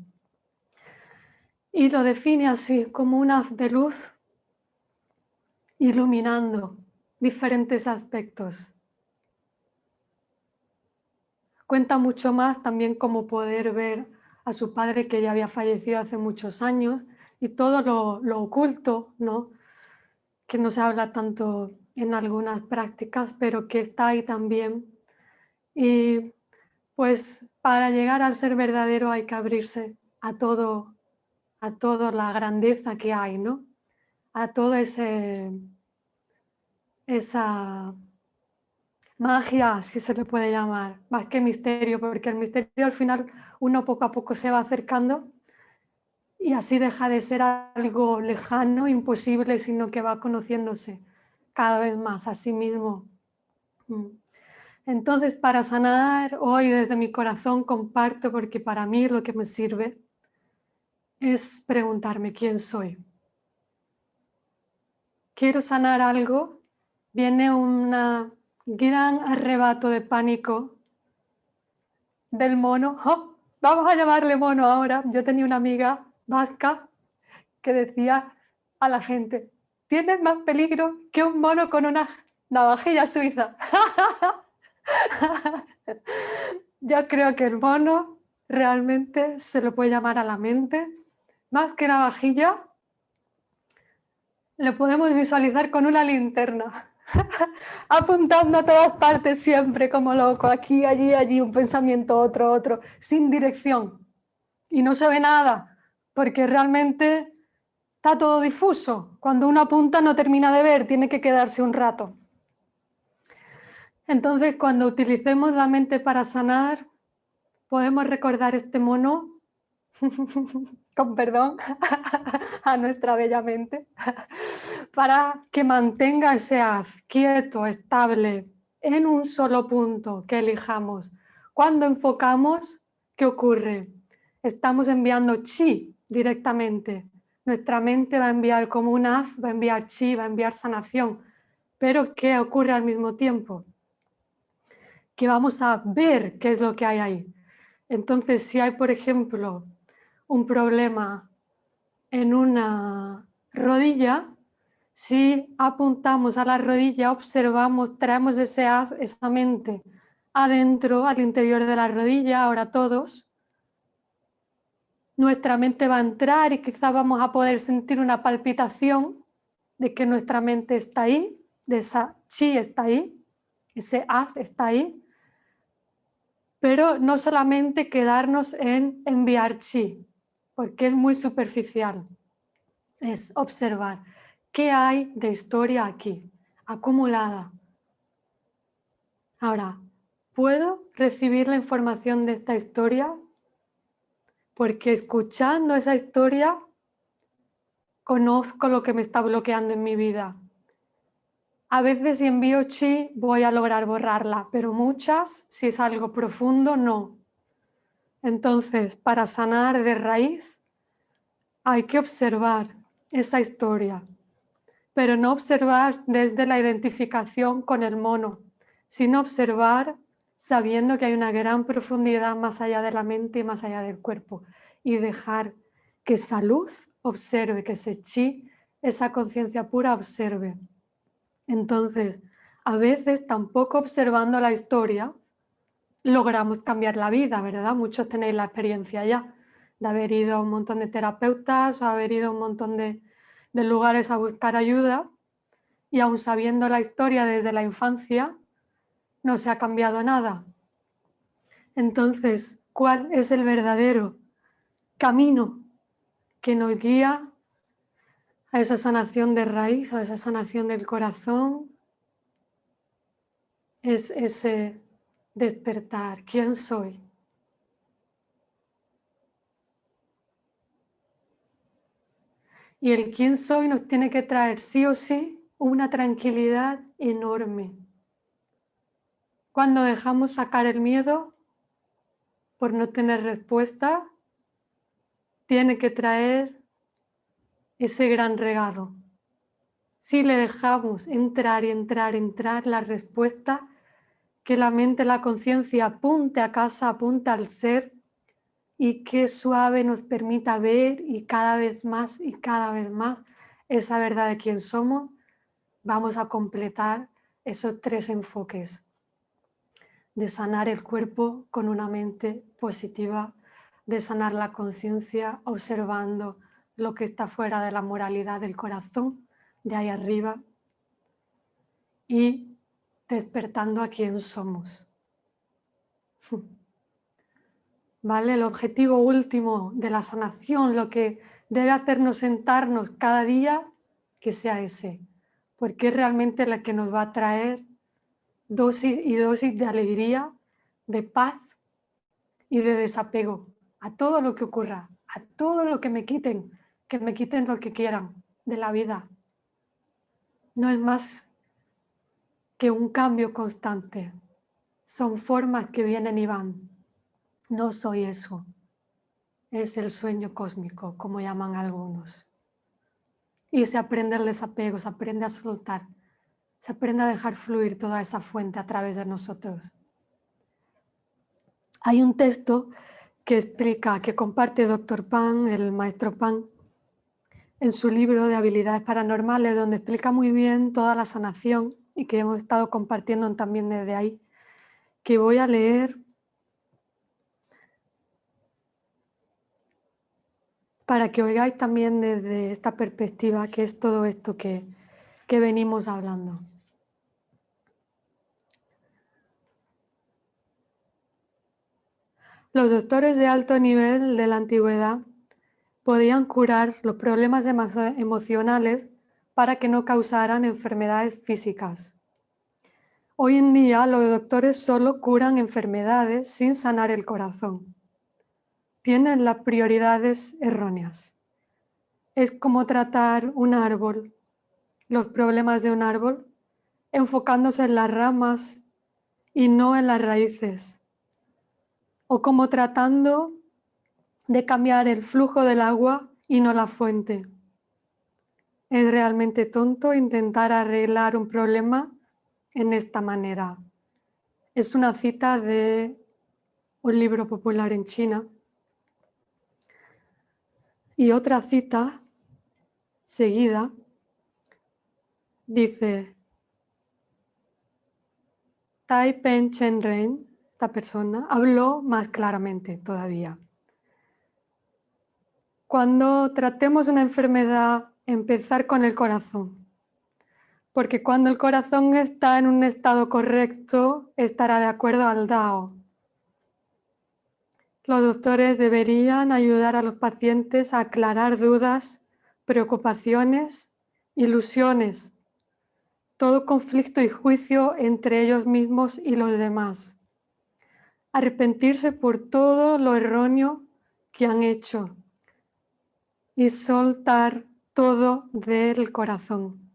Y lo define así, como un haz de luz iluminando diferentes aspectos. Cuenta mucho más también como poder ver a su padre que ya había fallecido hace muchos años y todo lo, oculto, ¿no? Que no se habla tanto en algunas prácticas, pero que está ahí también. Y pues para llegar al ser verdadero hay que abrirse a todo, a toda la grandeza que hay, ¿no? A todo ese, esa magia, si se le puede llamar, más que misterio, porque el misterio al final uno poco a poco se va acercando y así deja de ser algo lejano, imposible, sino que va conociéndose cada vez más a sí mismo. Mm. Entonces, para sanar, hoy desde mi corazón comparto, porque para mí lo que me sirve es preguntarme quién soy. Quiero sanar algo, viene una gran arrebato de pánico del mono. ¡Oh! Vamos a llamarle mono ahora. Yo tenía una amiga vasca que decía a la gente, tienes más peligro que un mono con una navajilla suiza. Yo creo que el mono realmente se lo puede llamar a la mente, más que navajilla, lo podemos visualizar con una linterna. apuntando a todas partes siempre como loco, aquí, allí, allí, un pensamiento, otro, otro, sin dirección. Y no se ve nada, porque realmente está todo difuso. Cuando uno apunta no termina de ver, tiene que quedarse un rato. Entonces, cuando utilicemos la mente para sanar, podemos recordar este mono con perdón, a nuestra bella mente, para que mantenga ese haz quieto, estable, en un solo punto que elijamos. Cuando enfocamos, ¿qué ocurre? Estamos enviando chi directamente. Nuestra mente va a enviar como un haz, va a enviar chi, va a enviar sanación. Pero ¿qué ocurre al mismo tiempo? Que vamos a ver qué es lo que hay ahí. Entonces, si hay, por ejemplo, un problema en una rodilla, si apuntamos a la rodilla, observamos, traemos ese, esa mente adentro, al interior de la rodilla, ahora todos, nuestra mente va a entrar y quizá vamos a poder sentir una palpitación de que nuestra mente está ahí, de esa chi está ahí, ese haz está ahí, Pero no solamente quedarnos en enviar chi, porque es muy superficial. Es observar qué hay de historia aquí, acumulada. Ahora, ¿puedo recibir la información de esta historia? Porque escuchando esa historia conozco lo que me está bloqueando en mi vida. A veces si envío chi voy a lograr borrarla, pero muchas, si es algo profundo, no. Entonces, para sanar de raíz, hay que observar esa historia, pero no observar desde la identificación con el mono, sino observar sabiendo que hay una gran profundidad más allá de la mente y más allá del cuerpo y dejar que esa luz observe, que ese chi, esa conciencia pura observe. Entonces, a veces tampoco observando la historia logramos cambiar la vida, ¿verdad? Muchos tenéis la experiencia ya de haber ido a un montón de terapeutas o haber ido a un montón de, de lugares a buscar ayuda y aún sabiendo la historia desde la infancia, no se ha cambiado nada. Entonces, ¿cuál es el verdadero camino que nos guía a esa sanación de raíz, a esa sanación del corazón, es ese despertar. ¿Quién soy? Y el quién soy nos tiene que traer sí o sí una tranquilidad enorme. Cuando dejamos sacar el miedo por no tener respuesta, tiene que traer ese gran regalo. Si le dejamos entrar y entrar, entrar la respuesta, que la mente, la conciencia apunte a casa, apunte al ser y que suave nos permita ver y cada vez más y cada vez más esa verdad de quién somos, vamos a completar esos tres enfoques de sanar el cuerpo con una mente positiva de sanar la conciencia observando lo que está fuera de la moralidad del corazón, de ahí arriba, y despertando a quién somos. ¿Vale? El objetivo último de la sanación, lo que debe hacernos sentarnos cada día, que sea ese, porque es realmente la que nos va a traer dosis y dosis de alegría, de paz y de desapego a todo lo que ocurra, a todo lo que me quiten, que me quiten lo que quieran de la vida. No es más que un cambio constante. Son formas que vienen y van. No soy eso. Es el sueño cósmico, como llaman algunos. Y se aprende el desapego, se aprende a soltar, se aprende a dejar fluir toda esa fuente a través de nosotros. Hay un texto que explica, que comparte Dr. Pan, el maestro Pan, en su libro de habilidades paranormales, donde explica muy bien toda la sanación y que hemos estado compartiendo también desde ahí, que voy a leer para que oigáis también desde esta perspectiva que es todo esto que, que venimos hablando. Los doctores de alto nivel de la antigüedad podían curar los problemas emocionales para que no causaran enfermedades físicas. Hoy en día los doctores solo curan enfermedades sin sanar el corazón. Tienen las prioridades erróneas. Es como tratar un árbol, los problemas de un árbol, enfocándose en las ramas y no en las raíces o como tratando de cambiar el flujo del agua y no la fuente. Es realmente tonto intentar arreglar un problema en esta manera. Es una cita de un libro popular en China. Y otra cita seguida dice Tai Pen Chen Ren persona habló más claramente todavía. Cuando tratemos una enfermedad, empezar con el corazón. Porque cuando el corazón está en un estado correcto, estará de acuerdo al Dao. Los doctores deberían ayudar a los pacientes a aclarar dudas, preocupaciones, ilusiones, todo conflicto y juicio entre ellos mismos y los demás. Arrepentirse por todo lo erróneo que han hecho y soltar todo del corazón.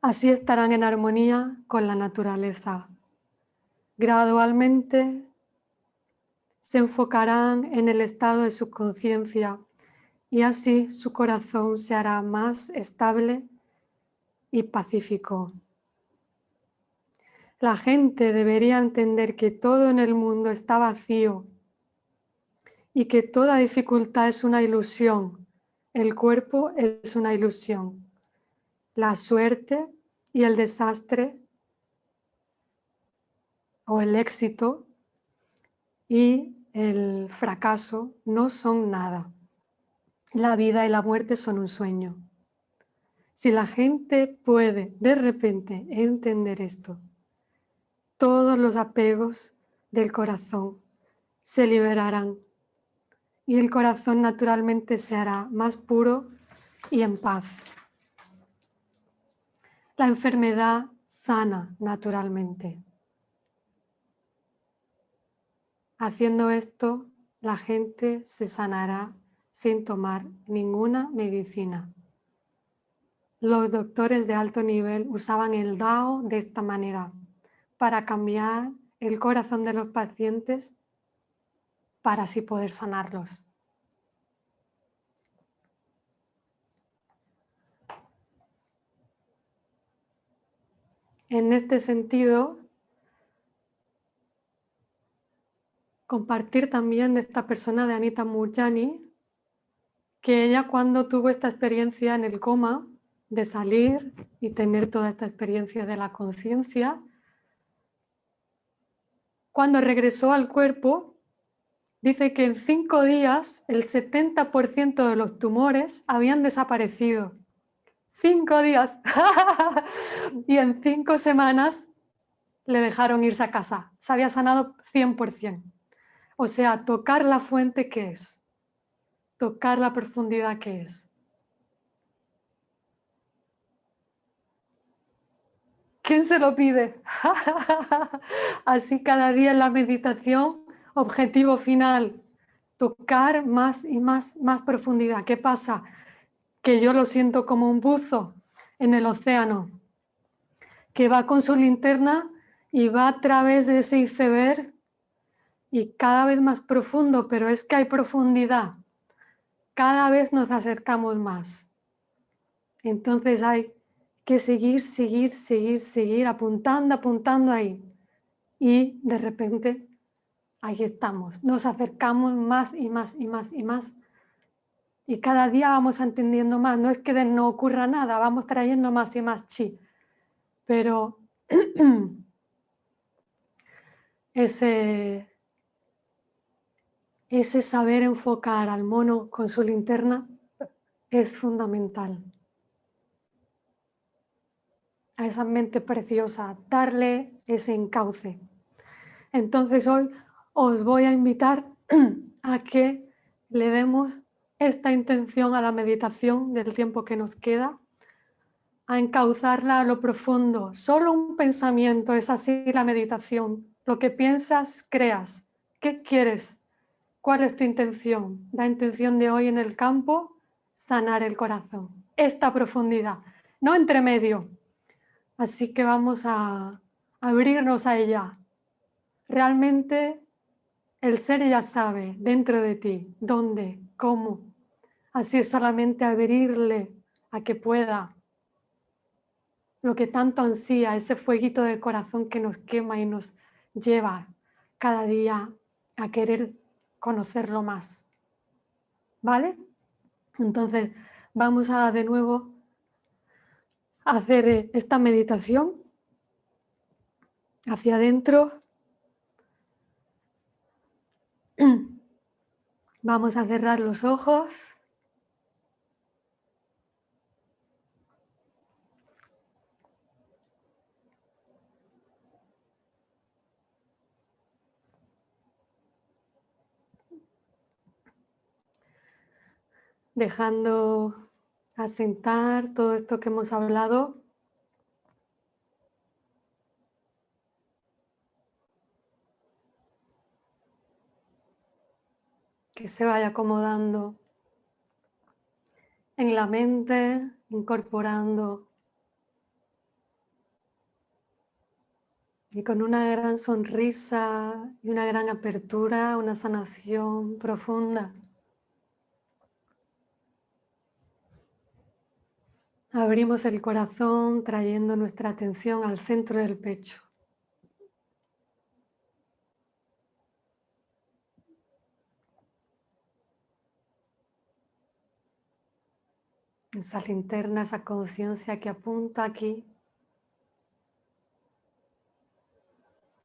Así estarán en armonía con la naturaleza. Gradualmente se enfocarán en el estado de su conciencia y así su corazón se hará más estable y pacífico. La gente debería entender que todo en el mundo está vacío y que toda dificultad es una ilusión. El cuerpo es una ilusión. La suerte y el desastre o el éxito y el fracaso no son nada. La vida y la muerte son un sueño. Si la gente puede de repente entender esto, todos los apegos del corazón se liberarán y el corazón naturalmente se hará más puro y en paz. La enfermedad sana naturalmente. Haciendo esto, la gente se sanará sin tomar ninguna medicina. Los doctores de alto nivel usaban el Dao de esta manera para cambiar el corazón de los pacientes para así poder sanarlos. En este sentido, compartir también de esta persona de Anita Murjani, que ella cuando tuvo esta experiencia en el coma, de salir y tener toda esta experiencia de la conciencia, cuando regresó al cuerpo, dice que en cinco días el 70% de los tumores habían desaparecido. Cinco días. y en cinco semanas le dejaron irse a casa. Se había sanado 100%. O sea, tocar la fuente que es. Tocar la profundidad que es. ¿Quién se lo pide? Así cada día en la meditación, objetivo final, tocar más y más, más profundidad. ¿Qué pasa? Que yo lo siento como un buzo en el océano, que va con su linterna y va a través de ese iceberg y cada vez más profundo, pero es que hay profundidad. Cada vez nos acercamos más. Entonces hay que seguir, seguir, seguir, seguir, apuntando, apuntando ahí. Y de repente, ahí estamos, nos acercamos más y más y más y más. Y cada día vamos entendiendo más, no es que no ocurra nada, vamos trayendo más y más chi. Pero ese, ese saber enfocar al mono con su linterna es fundamental a esa mente preciosa, darle ese encauce. Entonces hoy os voy a invitar a que le demos esta intención a la meditación del tiempo que nos queda, a encauzarla a lo profundo. Solo un pensamiento es así la meditación. Lo que piensas, creas. ¿Qué quieres? ¿Cuál es tu intención? La intención de hoy en el campo, sanar el corazón. Esta profundidad, no entre medio, Así que vamos a abrirnos a ella. Realmente el ser ya sabe dentro de ti dónde, cómo. Así es solamente abrirle a que pueda lo que tanto ansía, ese fueguito del corazón que nos quema y nos lleva cada día a querer conocerlo más. ¿Vale? Entonces vamos a de nuevo hacer eh, esta meditación hacia adentro. Vamos a cerrar los ojos. Dejando asentar todo esto que hemos hablado. Que se vaya acomodando en la mente, incorporando y con una gran sonrisa y una gran apertura, una sanación profunda. Abrimos el corazón trayendo nuestra atención al centro del pecho. Esa linterna, esa conciencia que apunta aquí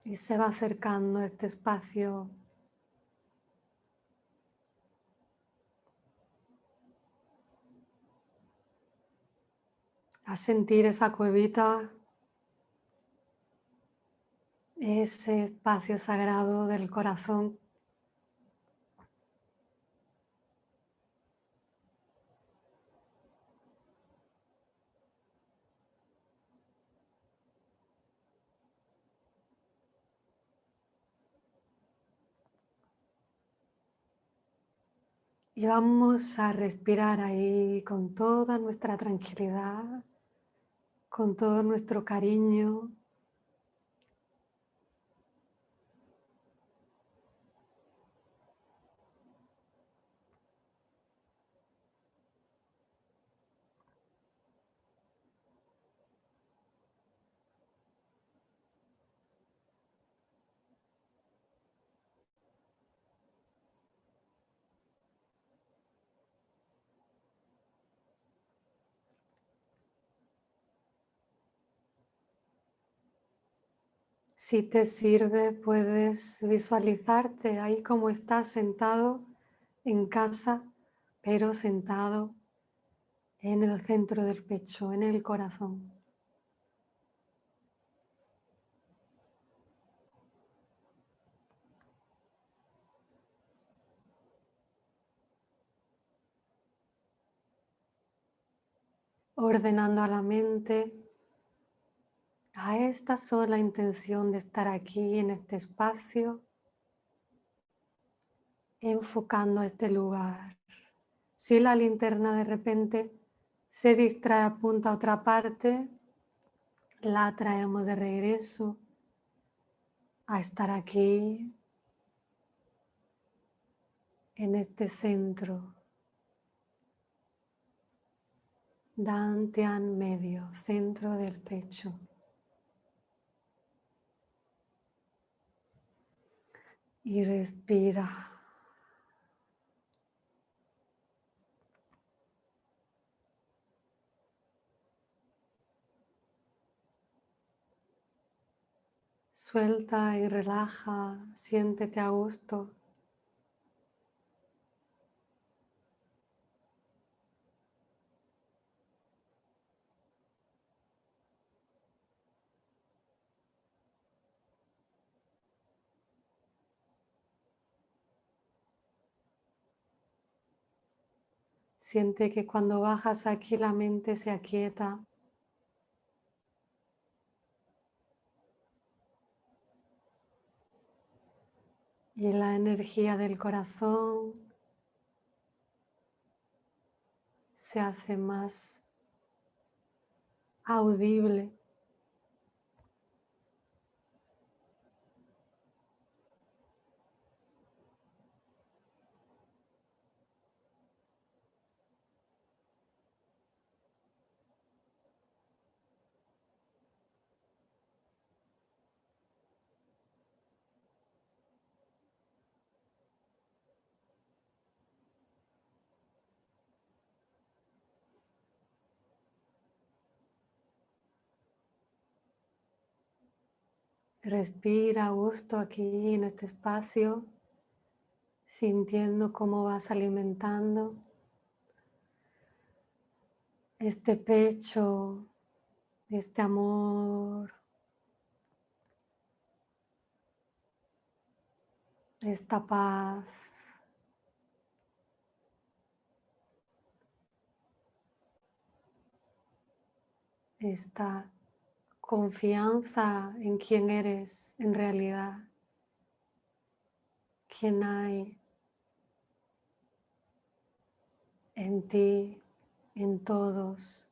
y se va acercando a este espacio a sentir esa cuevita, ese espacio sagrado del corazón. Y vamos a respirar ahí con toda nuestra tranquilidad con todo nuestro cariño. Si te sirve, puedes visualizarte ahí como estás sentado en casa, pero sentado en el centro del pecho, en el corazón. Ordenando a la mente a esta sola intención de estar aquí en este espacio, enfocando este lugar. Si la linterna de repente se distrae, apunta a otra parte, la traemos de regreso a estar aquí, en este centro. Dantian medio, centro del pecho. Y respira. Suelta y relaja, siéntete a gusto. Siente que cuando bajas aquí la mente se aquieta. Y la energía del corazón se hace más audible. Respira a gusto aquí en este espacio, sintiendo cómo vas alimentando este pecho, este amor, esta paz. esta confianza en quién eres en realidad, quién hay en ti, en todos.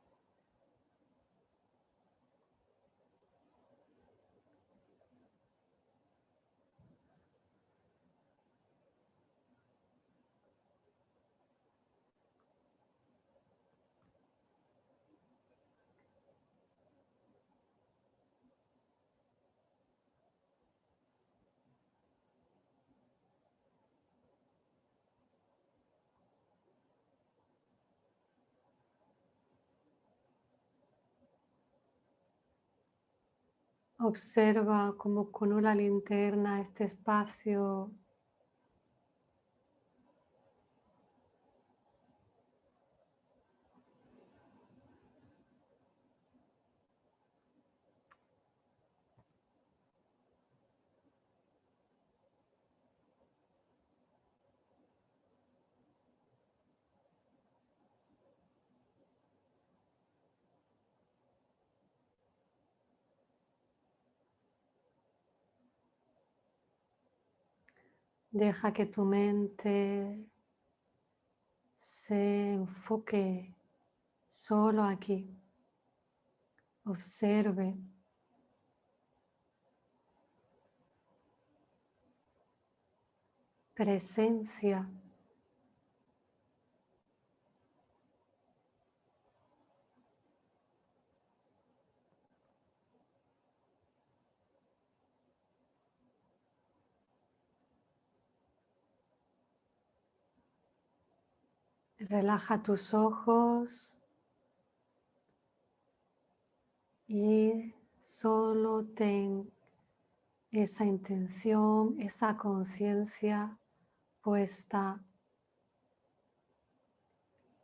Observa como con una linterna este espacio Deja que tu mente se enfoque solo aquí. Observe. Presencia. Relaja tus ojos y solo ten esa intención, esa conciencia puesta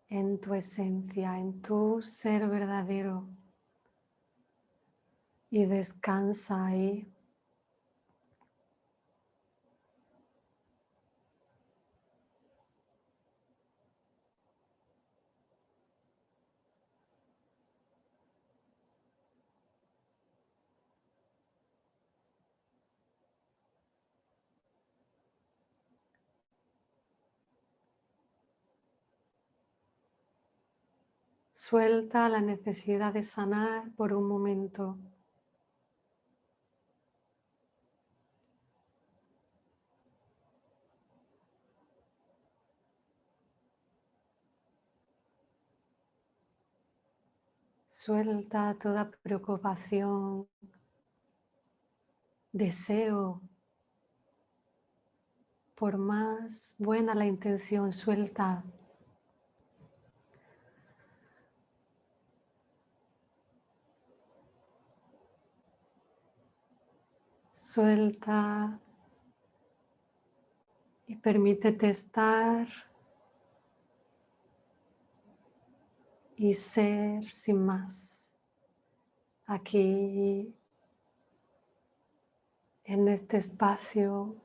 en tu esencia, en tu ser verdadero y descansa ahí. Suelta la necesidad de sanar por un momento. Suelta toda preocupación, deseo. Por más buena la intención, suelta Suelta y permítete estar y ser sin más aquí en este espacio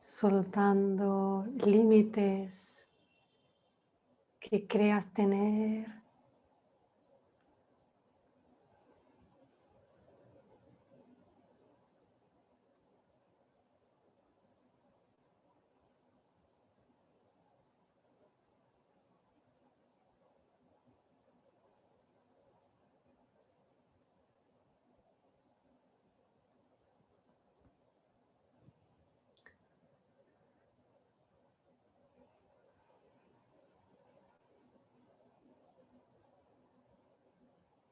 soltando límites que creas tener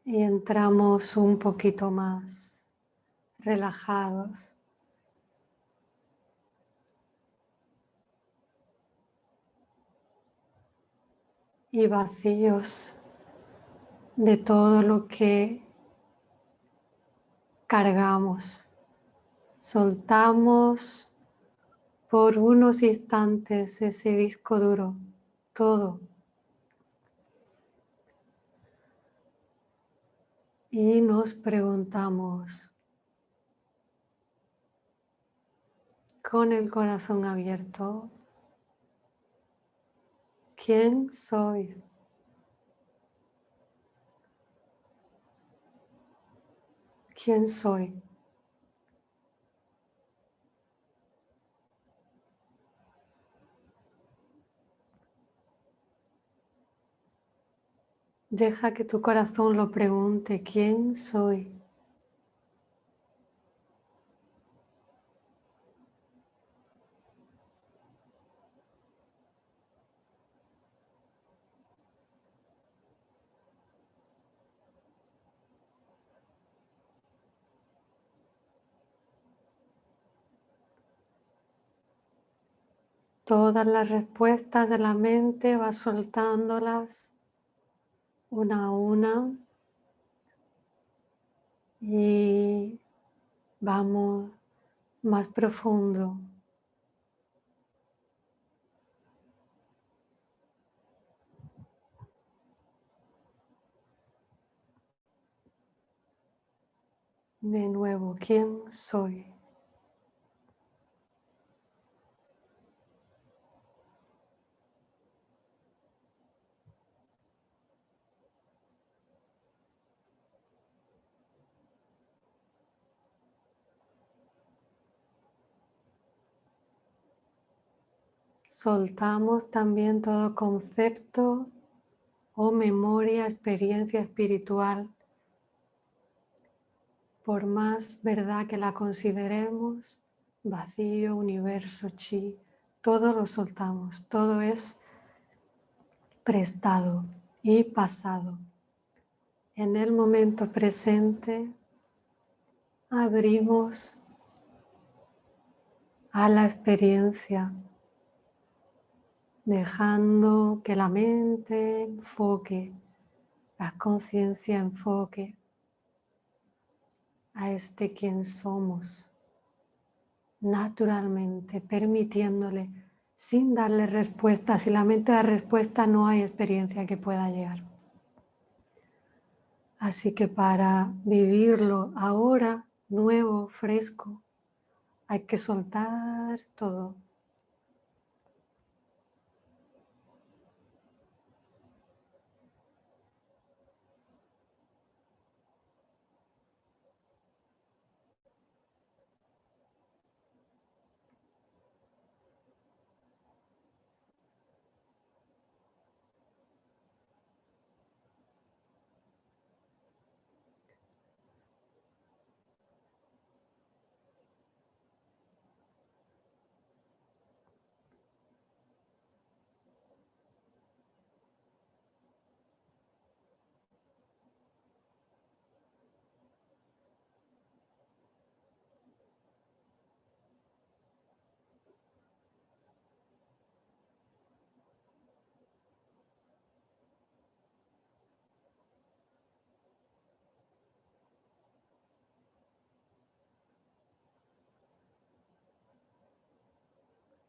y entramos un poquito más relajados. y vacíos de todo lo que cargamos. Soltamos por unos instantes ese disco duro, todo. Y nos preguntamos, con el corazón abierto, ¿Quién soy? ¿Quién soy? Deja que tu corazón lo pregunte, ¿quién soy? Todas las respuestas de la mente va soltándolas una a una y vamos más profundo. De nuevo, ¿quién soy? Soltamos también todo concepto o memoria, experiencia espiritual. Por más verdad que la consideremos, vacío, universo, chi, todo lo soltamos, todo es prestado y pasado. En el momento presente abrimos a la experiencia dejando que la mente enfoque, la conciencia enfoque a este quien somos, naturalmente, permitiéndole, sin darle respuesta. Si la mente da respuesta, no hay experiencia que pueda llegar. Así que para vivirlo ahora, nuevo, fresco, hay que soltar todo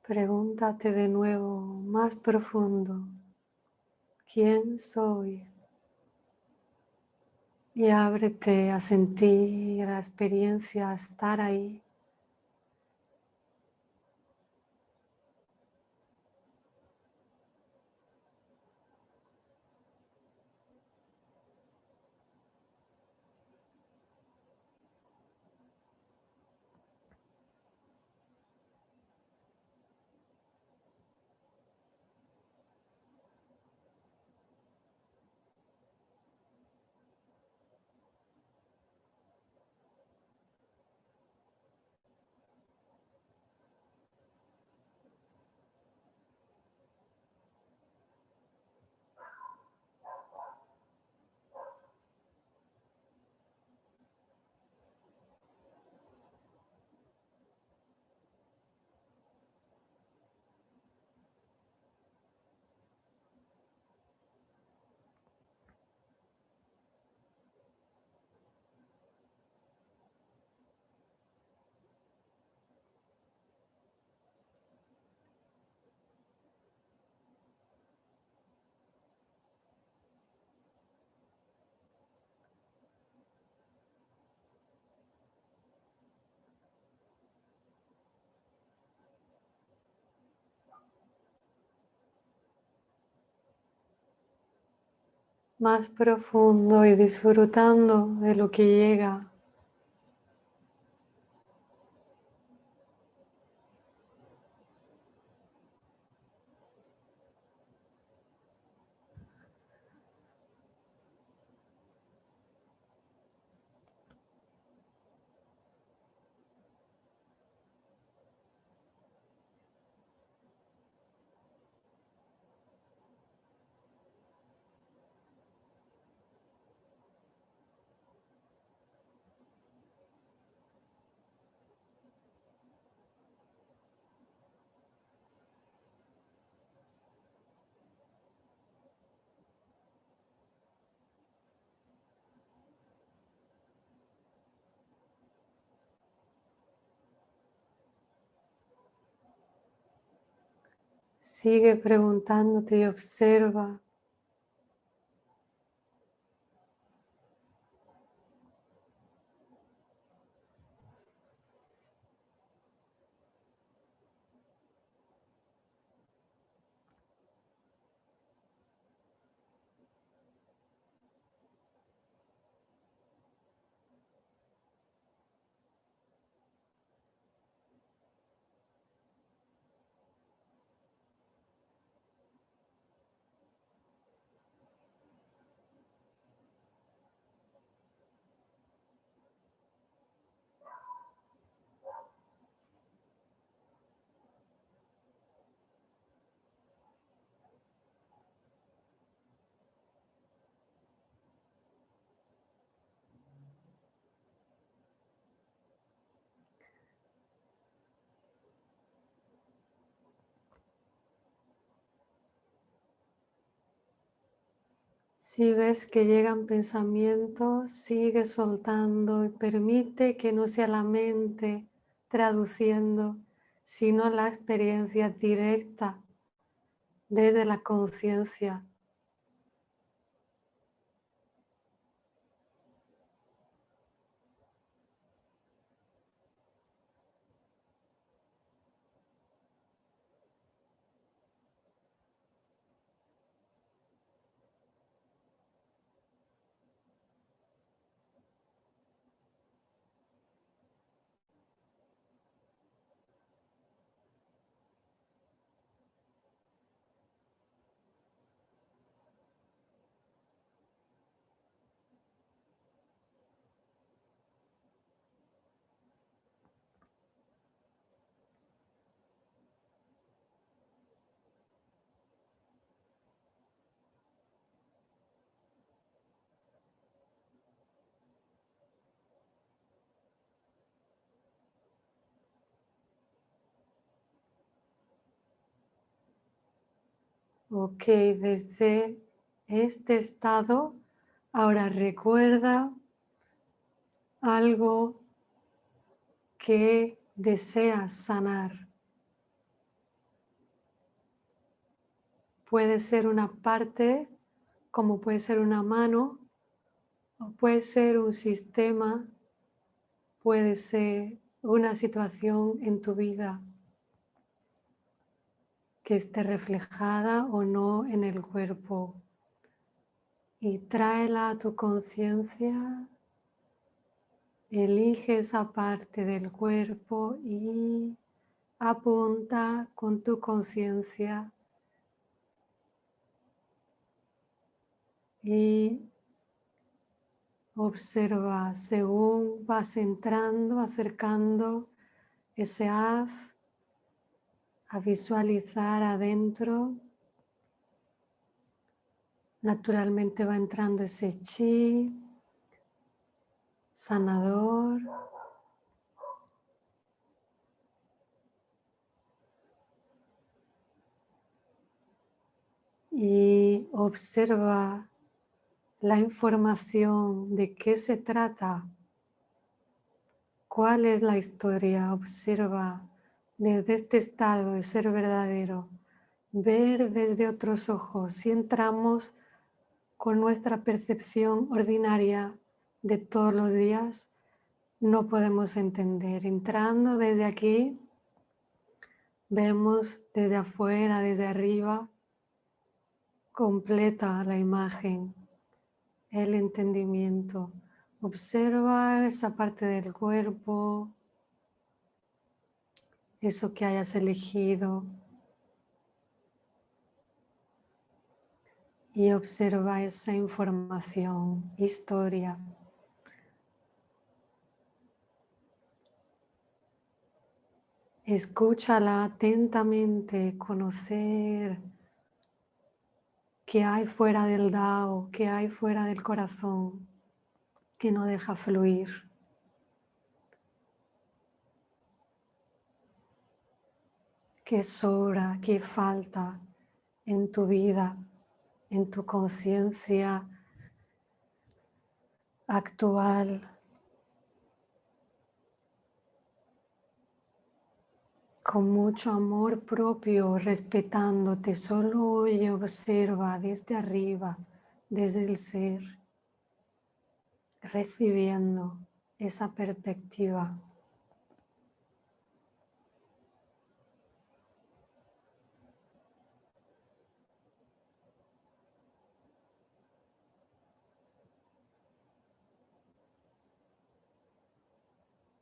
Pregúntate de nuevo más profundo, ¿quién soy? Y ábrete a sentir la experiencia, a estar ahí. Más profundo y disfrutando de lo que llega. Sigue preguntándote y observa Si ves que llegan pensamientos, sigue soltando y permite que no sea la mente traduciendo, sino la experiencia directa desde la conciencia. Ok, desde este estado, ahora recuerda algo que deseas sanar. Puede ser una parte, como puede ser una mano, o puede ser un sistema, puede ser una situación en tu vida que esté reflejada o no en el cuerpo. Y tráela a tu conciencia. Elige esa parte del cuerpo y apunta con tu conciencia y observa según vas entrando, acercando ese haz a visualizar adentro. Naturalmente va entrando ese chi sanador. Y observa la información de qué se trata, cuál es la historia, observa desde este estado de ser verdadero, ver desde otros ojos, si entramos con nuestra percepción ordinaria de todos los días, no podemos entender. Entrando desde aquí, vemos desde afuera, desde arriba, completa la imagen. el entendimiento. Observa esa parte del cuerpo, eso que hayas elegido. Y observa esa información, historia. Escúchala atentamente, conocer qué hay fuera del Dao, qué hay fuera del corazón, que no deja fluir. Qué sobra, qué falta en tu vida, en tu conciencia actual. Con mucho amor propio, respetándote, solo oye, observa desde arriba, desde el ser, recibiendo esa perspectiva.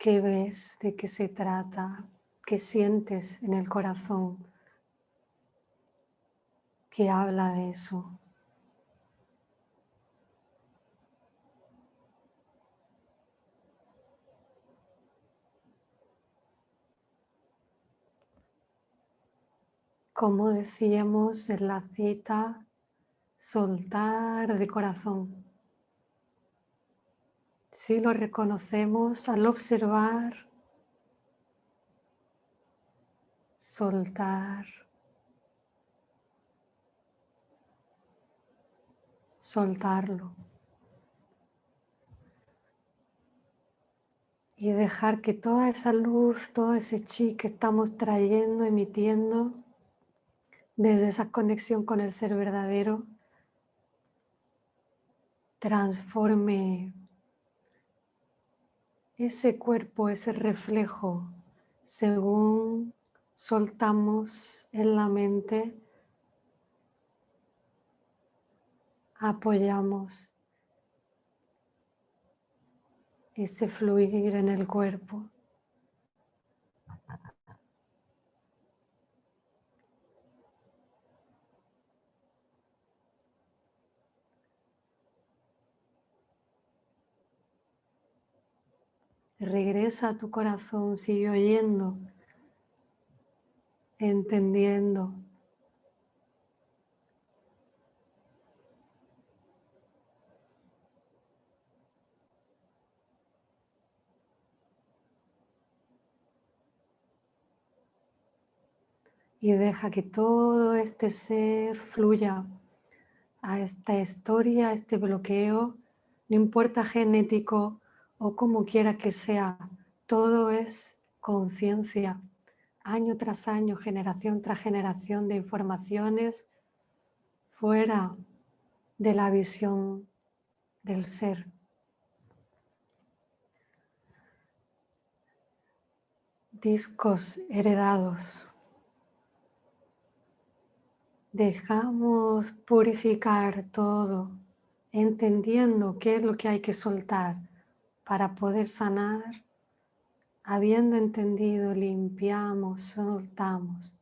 ¿Qué ves? ¿De qué se trata? ¿Qué sientes en el corazón? ¿Qué habla de eso? Como decíamos en la cita, soltar de corazón. Si lo reconocemos al observar, soltar, soltarlo. Y dejar que toda esa luz, todo ese chi que estamos trayendo, emitiendo, desde esa conexión con el ser verdadero, transforme ese cuerpo, ese reflejo, según soltamos en la mente, apoyamos ese fluir en el cuerpo. Regresa a tu corazón, sigue oyendo, entendiendo. Y deja que todo este ser fluya a esta historia, a este bloqueo, no importa genético, o como quiera que sea, todo es conciencia, año tras año, generación tras generación de informaciones fuera de la visión del ser. Discos heredados. Dejamos purificar todo, entendiendo qué es lo que hay que soltar para poder sanar, habiendo entendido, limpiamos, soltamos.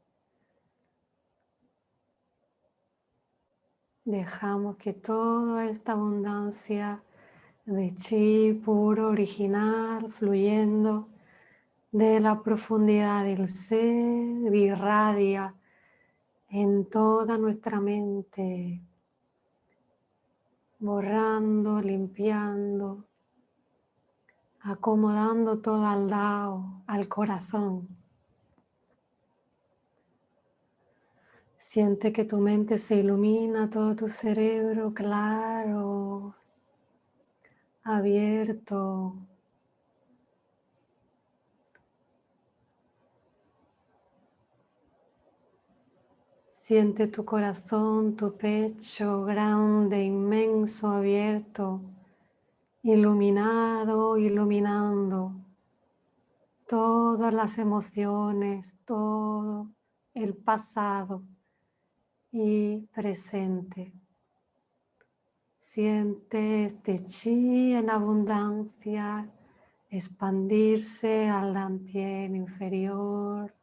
Dejamos que toda esta abundancia de chi puro, original, fluyendo de la profundidad del ser, irradia en toda nuestra mente, borrando, limpiando, acomodando todo al lado, al corazón. Siente que tu mente se ilumina, todo tu cerebro claro, abierto. Siente tu corazón, tu pecho grande, inmenso, abierto iluminado, iluminando todas las emociones, todo el pasado y presente. Siente este chi en abundancia expandirse al dantien inferior,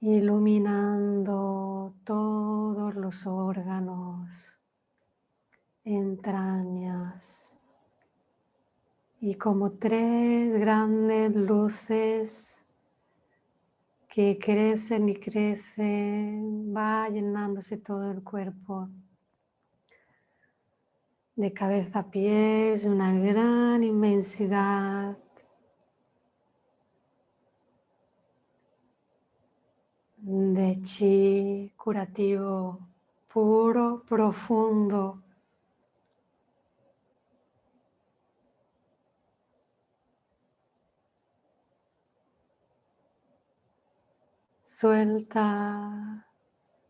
iluminando todos los órganos, entrañas y como tres grandes luces que crecen y crecen, va llenándose todo el cuerpo. De cabeza a pies, una gran inmensidad. de chi curativo puro, profundo, Suelta,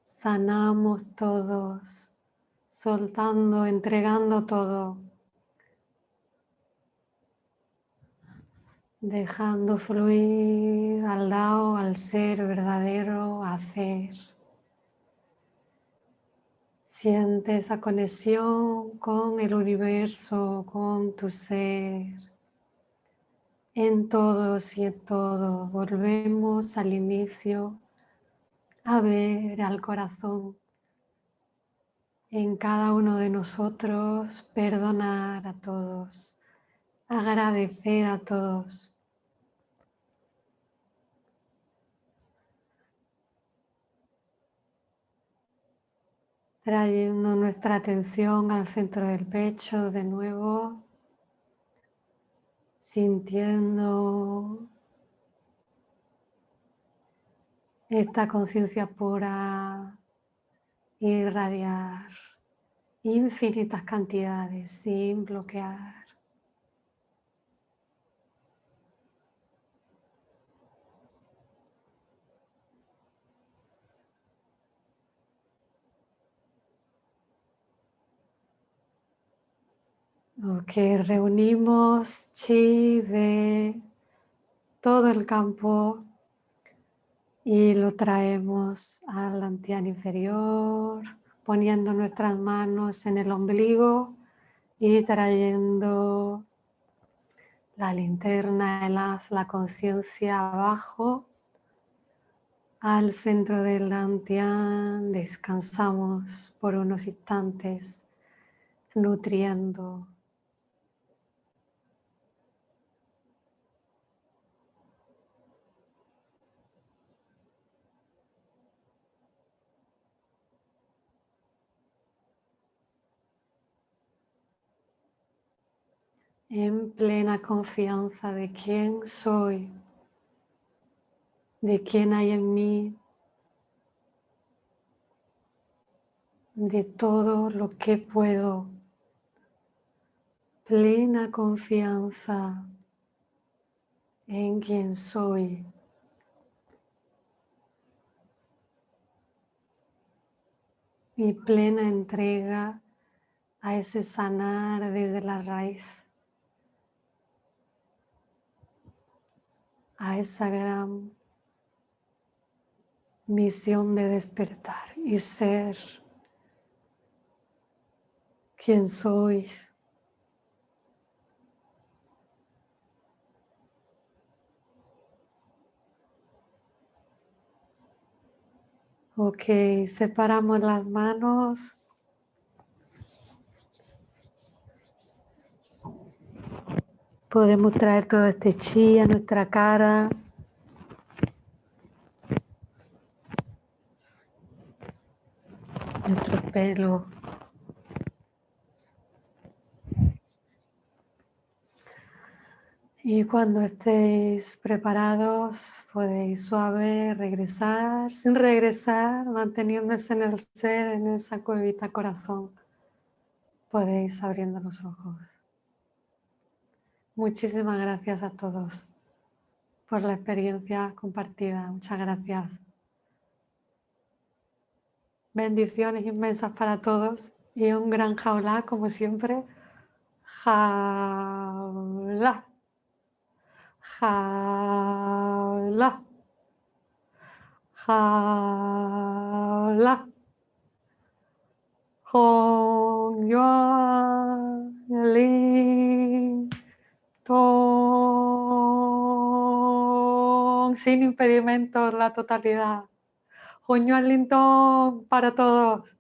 sanamos todos, soltando, entregando todo. Dejando fluir al lado, al ser verdadero, hacer. Siente esa conexión con el universo, con tu ser en todos y en todo. Volvemos al inicio a ver al corazón en cada uno de nosotros, perdonar a todos, agradecer a todos. Trayendo nuestra atención al centro del pecho de nuevo sintiendo esta conciencia pura irradiar infinitas cantidades sin bloquear. Ok, reunimos chi de todo el campo y lo traemos al antián inferior, poniendo nuestras manos en el ombligo y trayendo la linterna, el haz, la conciencia abajo al centro del dantian. Descansamos por unos instantes nutriendo en plena confianza de quién soy, de quién hay en mí, de todo lo que puedo. Plena confianza en quién soy. Y plena entrega a ese sanar desde la raíz. A esa gran misión de despertar y ser quien soy. Ok, separamos las manos. Podemos traer todo este chi a nuestra cara. Nuestro pelo. Y cuando estéis preparados, podéis suave regresar, sin regresar, manteniéndose en el ser, en esa cuevita corazón. Podéis abriendo los ojos. Muchísimas gracias a todos por la experiencia compartida. Muchas gracias. Bendiciones inmensas para todos y un gran jaula, como siempre. Jaula. Jaula. Jaula. Hong Yuan Lin Tong. Sin impedimentos, la totalidad. Lin Tong para todos.